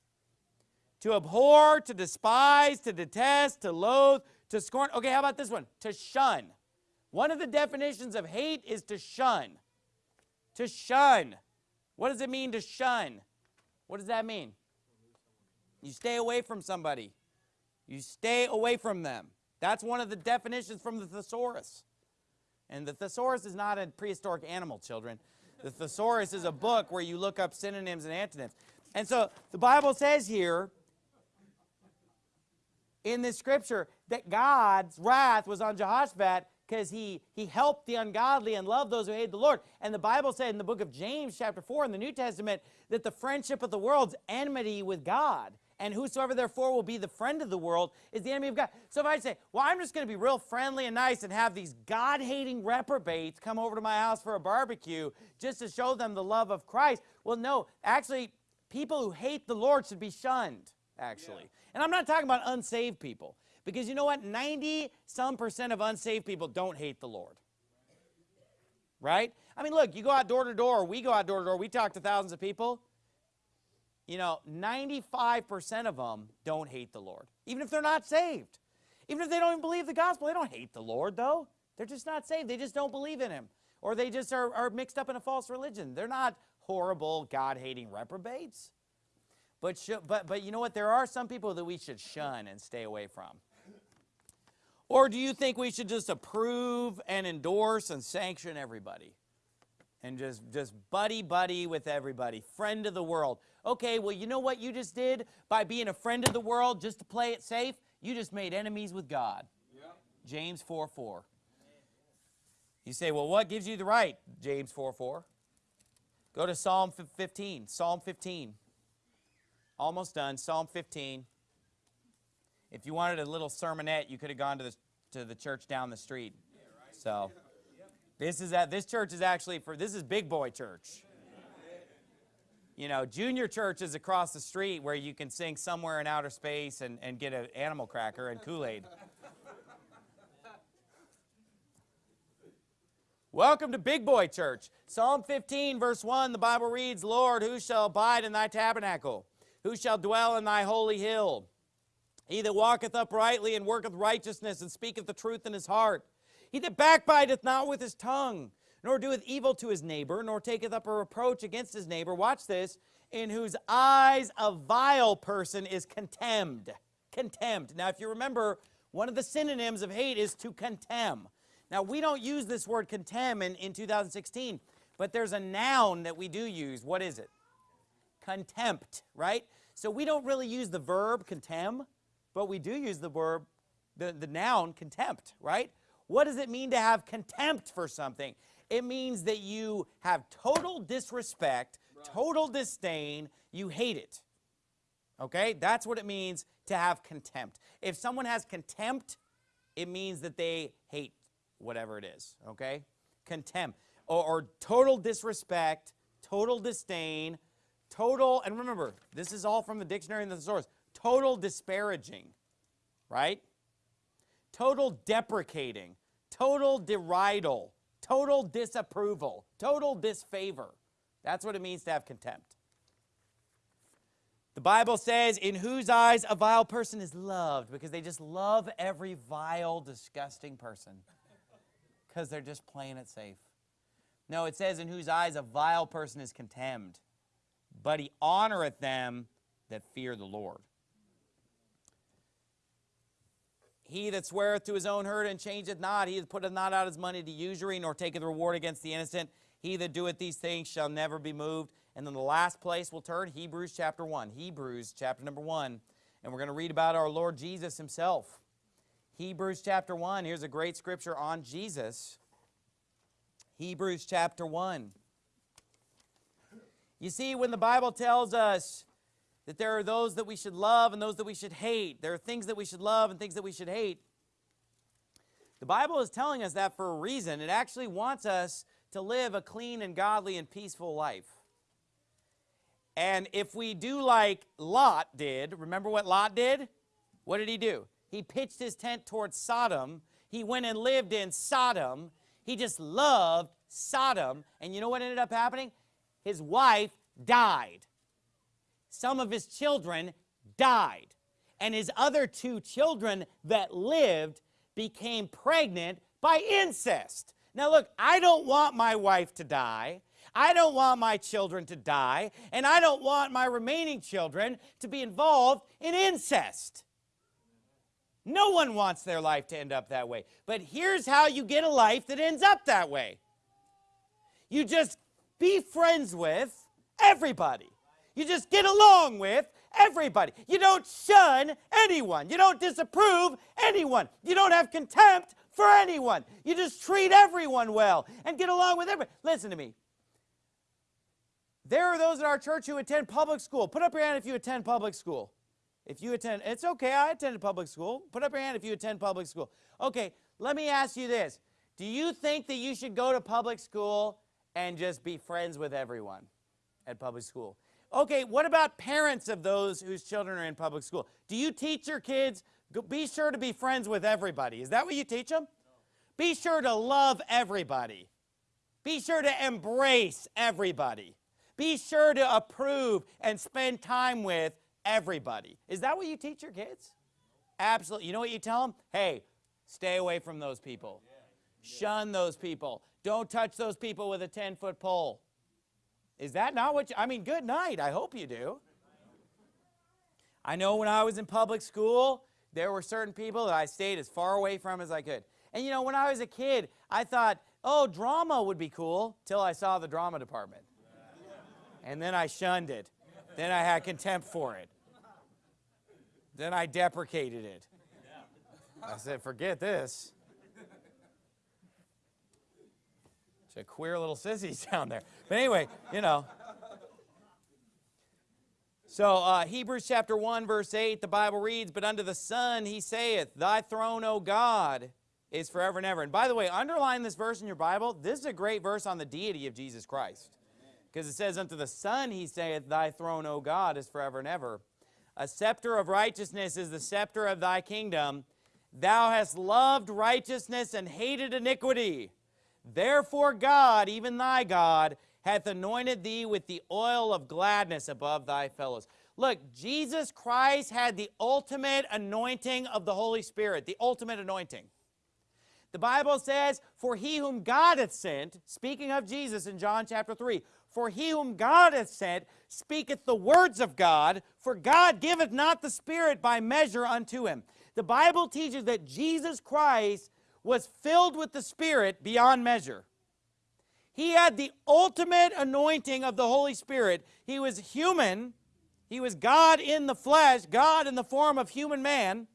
To abhor, to despise, to detest, to loathe, to scorn. Okay, how about this one? To shun. One of the definitions of hate is to shun. To shun. What does it mean to shun? What does that mean? You stay away from somebody. You stay away from them. That's one of the definitions from the thesaurus. And the thesaurus is not a prehistoric animal, children. The thesaurus is a book where you look up synonyms and antonyms. And so the Bible says here in this scripture that God's wrath was on Jehoshaphat because he, he helped the ungodly and loved those who hate the Lord. And the Bible said in the book of James chapter 4 in the New Testament that the friendship of the world's enmity with God. And whosoever therefore will be the friend of the world is the enemy of God. So if I say, well, I'm just going to be real friendly and nice and have these God-hating reprobates come over to my house for a barbecue just to show them the love of Christ. Well, no, actually, people who hate the Lord should be shunned, actually. Yeah. And I'm not talking about unsaved people. Because you know what? 90 some percent of unsaved people don't hate the Lord. Right? I mean, look, you go out door to door, we go out door to door, we talk to thousands of people. You know, 95% of them don't hate the Lord, even if they're not saved. Even if they don't even believe the gospel, they don't hate the Lord, though. They're just not saved. They just don't believe in him. Or they just are, are mixed up in a false religion. They're not horrible, God-hating reprobates. But, but, but you know what? There are some people that we should shun and stay away from. Or do you think we should just approve and endorse and sanction everybody? And just, just buddy-buddy with everybody, friend of the world. Okay, well, you know what you just did by being a friend of the world just to play it safe? You just made enemies with God. Yep. James 4, 4. You say, well, what gives you the right? James 4, 4. Go to Psalm 15. Psalm 15. Almost done. Psalm 15. If you wanted a little sermonette, you could have gone to the, to the church down the street. So this is at this church is actually for this is big boy church. You know, junior church is across the street where you can sing somewhere in outer space and, and get an animal cracker and Kool-Aid. Welcome to Big Boy Church. Psalm 15, verse 1, the Bible reads, Lord, who shall abide in thy tabernacle? Who shall dwell in thy holy hill? He that walketh uprightly and worketh righteousness and speaketh the truth in his heart. He that backbiteth not with his tongue, nor doeth evil to his neighbor, nor taketh up a reproach against his neighbor. Watch this. In whose eyes a vile person is contemned. Contemned. Now, if you remember, one of the synonyms of hate is to contemn. Now, we don't use this word contemn in, in 2016, but there's a noun that we do use. What is it? Contempt, right? So we don't really use the verb contemn but we do use the verb, the, the noun contempt, right? What does it mean to have contempt for something? It means that you have total disrespect, total disdain, you hate it. Okay? That's what it means to have contempt. If someone has contempt, it means that they hate whatever it is, okay? Contempt. Or, or total disrespect, total disdain, total, and remember, this is all from the dictionary and the source, total disparaging, right? Total deprecating, total deridal, total disapproval, total disfavor. That's what it means to have contempt. The Bible says, in whose eyes a vile person is loved, because they just love every vile, disgusting person, because they're just playing it safe. No, it says, in whose eyes a vile person is contemned, but he honoreth them that fear the Lord. He that sweareth to his own hurt and changeth not, he that putteth not out his money to usury, nor taketh reward against the innocent, he that doeth these things shall never be moved. And then the last place we'll turn, Hebrews chapter 1. Hebrews chapter number 1. And we're going to read about our Lord Jesus himself. Hebrews chapter 1. Here's a great scripture on Jesus. Hebrews chapter 1. You see, when the Bible tells us that there are those that we should love and those that we should hate. There are things that we should love and things that we should hate. The Bible is telling us that for a reason. It actually wants us to live a clean and godly and peaceful life. And if we do like Lot did, remember what Lot did? What did he do? He pitched his tent towards Sodom. He went and lived in Sodom. He just loved Sodom. And you know what ended up happening? His wife died some of his children died. And his other two children that lived became pregnant by incest. Now look, I don't want my wife to die. I don't want my children to die. And I don't want my remaining children to be involved in incest. No one wants their life to end up that way. But here's how you get a life that ends up that way. You just be friends with everybody. You just get along with everybody. You don't shun anyone. You don't disapprove anyone. You don't have contempt for anyone. You just treat everyone well and get along with everybody. Listen to me. There are those in our church who attend public school. Put up your hand if you attend public school. If you attend, it's okay, I attended public school. Put up your hand if you attend public school. Okay, let me ask you this. Do you think that you should go to public school and just be friends with everyone at public school? Okay, what about parents of those whose children are in public school? Do you teach your kids, be sure to be friends with everybody? Is that what you teach them? No. Be sure to love everybody. Be sure to embrace everybody. Be sure to approve and spend time with everybody. Is that what you teach your kids? Absolutely. You know what you tell them? Hey, stay away from those people. Shun those people. Don't touch those people with a 10-foot pole. Is that not what you, I mean, good night. I hope you do. I know when I was in public school, there were certain people that I stayed as far away from as I could. And you know, when I was a kid, I thought, oh, drama would be cool, till I saw the drama department. And then I shunned it. Then I had contempt for it. Then I deprecated it. I said, forget this. A queer little sissies down there. But anyway, you know. So uh, Hebrews chapter 1, verse 8, the Bible reads, But unto the Son he saith, Thy throne, O God, is forever and ever. And by the way, underline this verse in your Bible. This is a great verse on the deity of Jesus Christ. Because it says, Unto the Son he saith, Thy throne, O God, is forever and ever. A scepter of righteousness is the scepter of thy kingdom. Thou hast loved righteousness and hated iniquity. Therefore God, even thy God, hath anointed thee with the oil of gladness above thy fellows. Look, Jesus Christ had the ultimate anointing of the Holy Spirit, the ultimate anointing. The Bible says, For he whom God hath sent, speaking of Jesus in John chapter 3, For he whom God hath sent speaketh the words of God, for God giveth not the Spirit by measure unto him. The Bible teaches that Jesus Christ was filled with the Spirit beyond measure. He had the ultimate anointing of the Holy Spirit. He was human. He was God in the flesh, God in the form of human man.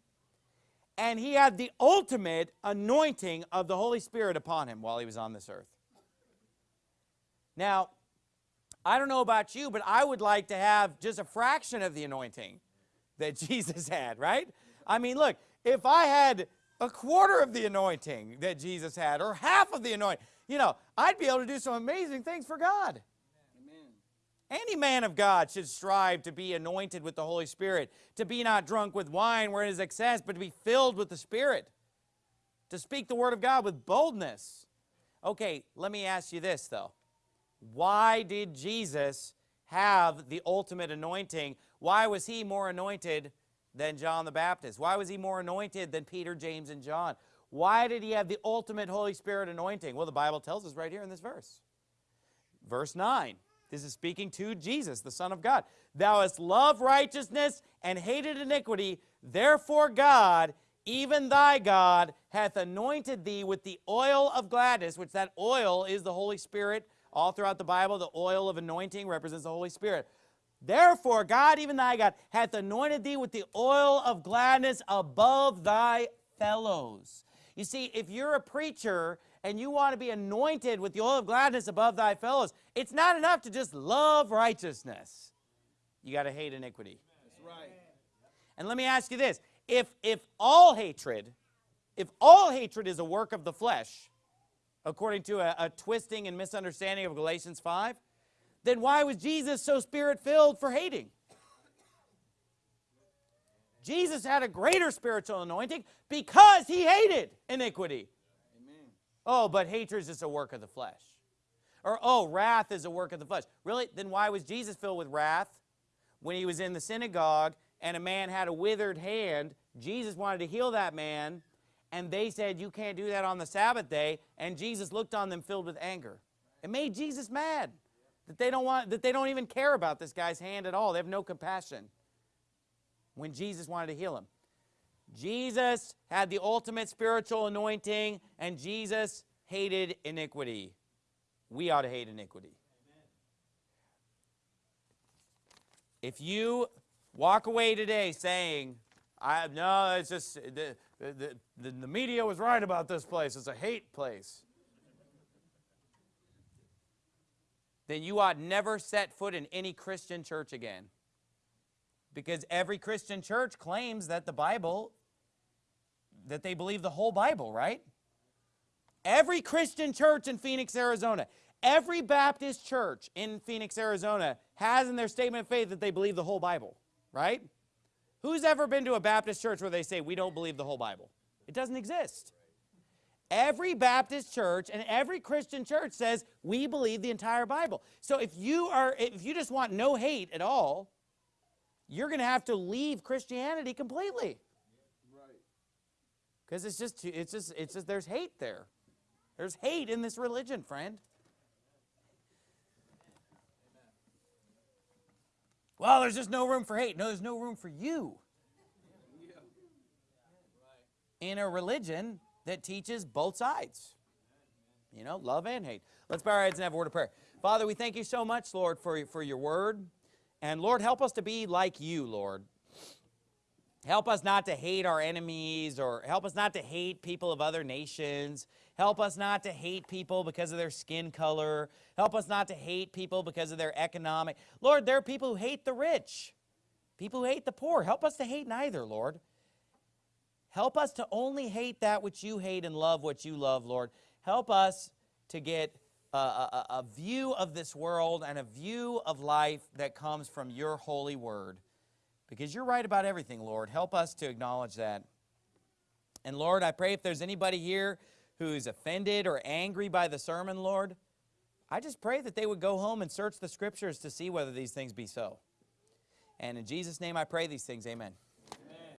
And he had the ultimate anointing of the Holy Spirit upon him while he was on this earth. Now, I don't know about you, but I would like to have just a fraction of the anointing that Jesus had, right? I mean, look, if I had a quarter of the anointing that Jesus had or half of the anointing, you know, I'd be able to do some amazing things for God. Amen. Any man of God should strive to be anointed with the Holy Spirit, to be not drunk with wine where it is excess, but to be filled with the Spirit, to speak the word of God with boldness. Okay, let me ask you this, though. Why did Jesus have the ultimate anointing? Why was he more anointed than John the Baptist? Why was he more anointed than Peter, James, and John? Why did he have the ultimate Holy Spirit anointing? Well, the Bible tells us right here in this verse. Verse 9. This is speaking to Jesus, the Son of God. Thou hast loved righteousness and hated iniquity. Therefore God, even thy God, hath anointed thee with the oil of gladness, which that oil is the Holy Spirit all throughout the Bible, the oil of anointing represents the Holy Spirit. Therefore, God, even thy God, hath anointed thee with the oil of gladness above thy fellows. You see, if you're a preacher and you want to be anointed with the oil of gladness above thy fellows, it's not enough to just love righteousness. You got to hate iniquity. That's right. And let me ask you this. If, if all hatred, if all hatred is a work of the flesh, according to a, a twisting and misunderstanding of Galatians 5, then why was Jesus so spirit-filled for hating? Jesus had a greater spiritual anointing because he hated iniquity. Amen. Oh, but hatred is just a work of the flesh. Or, oh, wrath is a work of the flesh. Really? Then why was Jesus filled with wrath? When he was in the synagogue and a man had a withered hand, Jesus wanted to heal that man and they said, you can't do that on the Sabbath day, and Jesus looked on them filled with anger. It made Jesus mad that they don't want that they don't even care about this guy's hand at all. They have no compassion. When Jesus wanted to heal him. Jesus had the ultimate spiritual anointing and Jesus hated iniquity. We ought to hate iniquity. Amen. If you walk away today saying, I no, it's just the, the, the, the media was right about this place. It's a hate place. Then you ought never set foot in any Christian church again. Because every Christian church claims that the Bible, that they believe the whole Bible, right? Every Christian church in Phoenix, Arizona, every Baptist church in Phoenix, Arizona has in their statement of faith that they believe the whole Bible, right? Who's ever been to a Baptist church where they say, we don't believe the whole Bible? It doesn't exist. Every Baptist church and every Christian church says we believe the entire Bible. So if you are if you just want no hate at all, you're going to have to leave Christianity completely. Right. Cuz it's just it's just it's just there's hate there. There's hate in this religion, friend. Well, there's just no room for hate. No, there's no room for you. In a religion that teaches both sides. You know, love and hate. Let's bow our heads and have a word of prayer. Father, we thank you so much, Lord, for, for your word. And Lord, help us to be like you, Lord. Help us not to hate our enemies or help us not to hate people of other nations. Help us not to hate people because of their skin color. Help us not to hate people because of their economic. Lord, there are people who hate the rich, people who hate the poor. Help us to hate neither, Lord. Help us to only hate that which you hate and love what you love, Lord. Help us to get a, a, a, view of this world and a view of life that comes from your holy word. Because you're right about everything, Lord. Help us to acknowledge that. And Lord, I pray if there's anybody here who's offended or angry by the sermon, Lord, I just pray that they would go home and search the scriptures to see whether these things be so. And in Jesus' name I pray these things. Amen.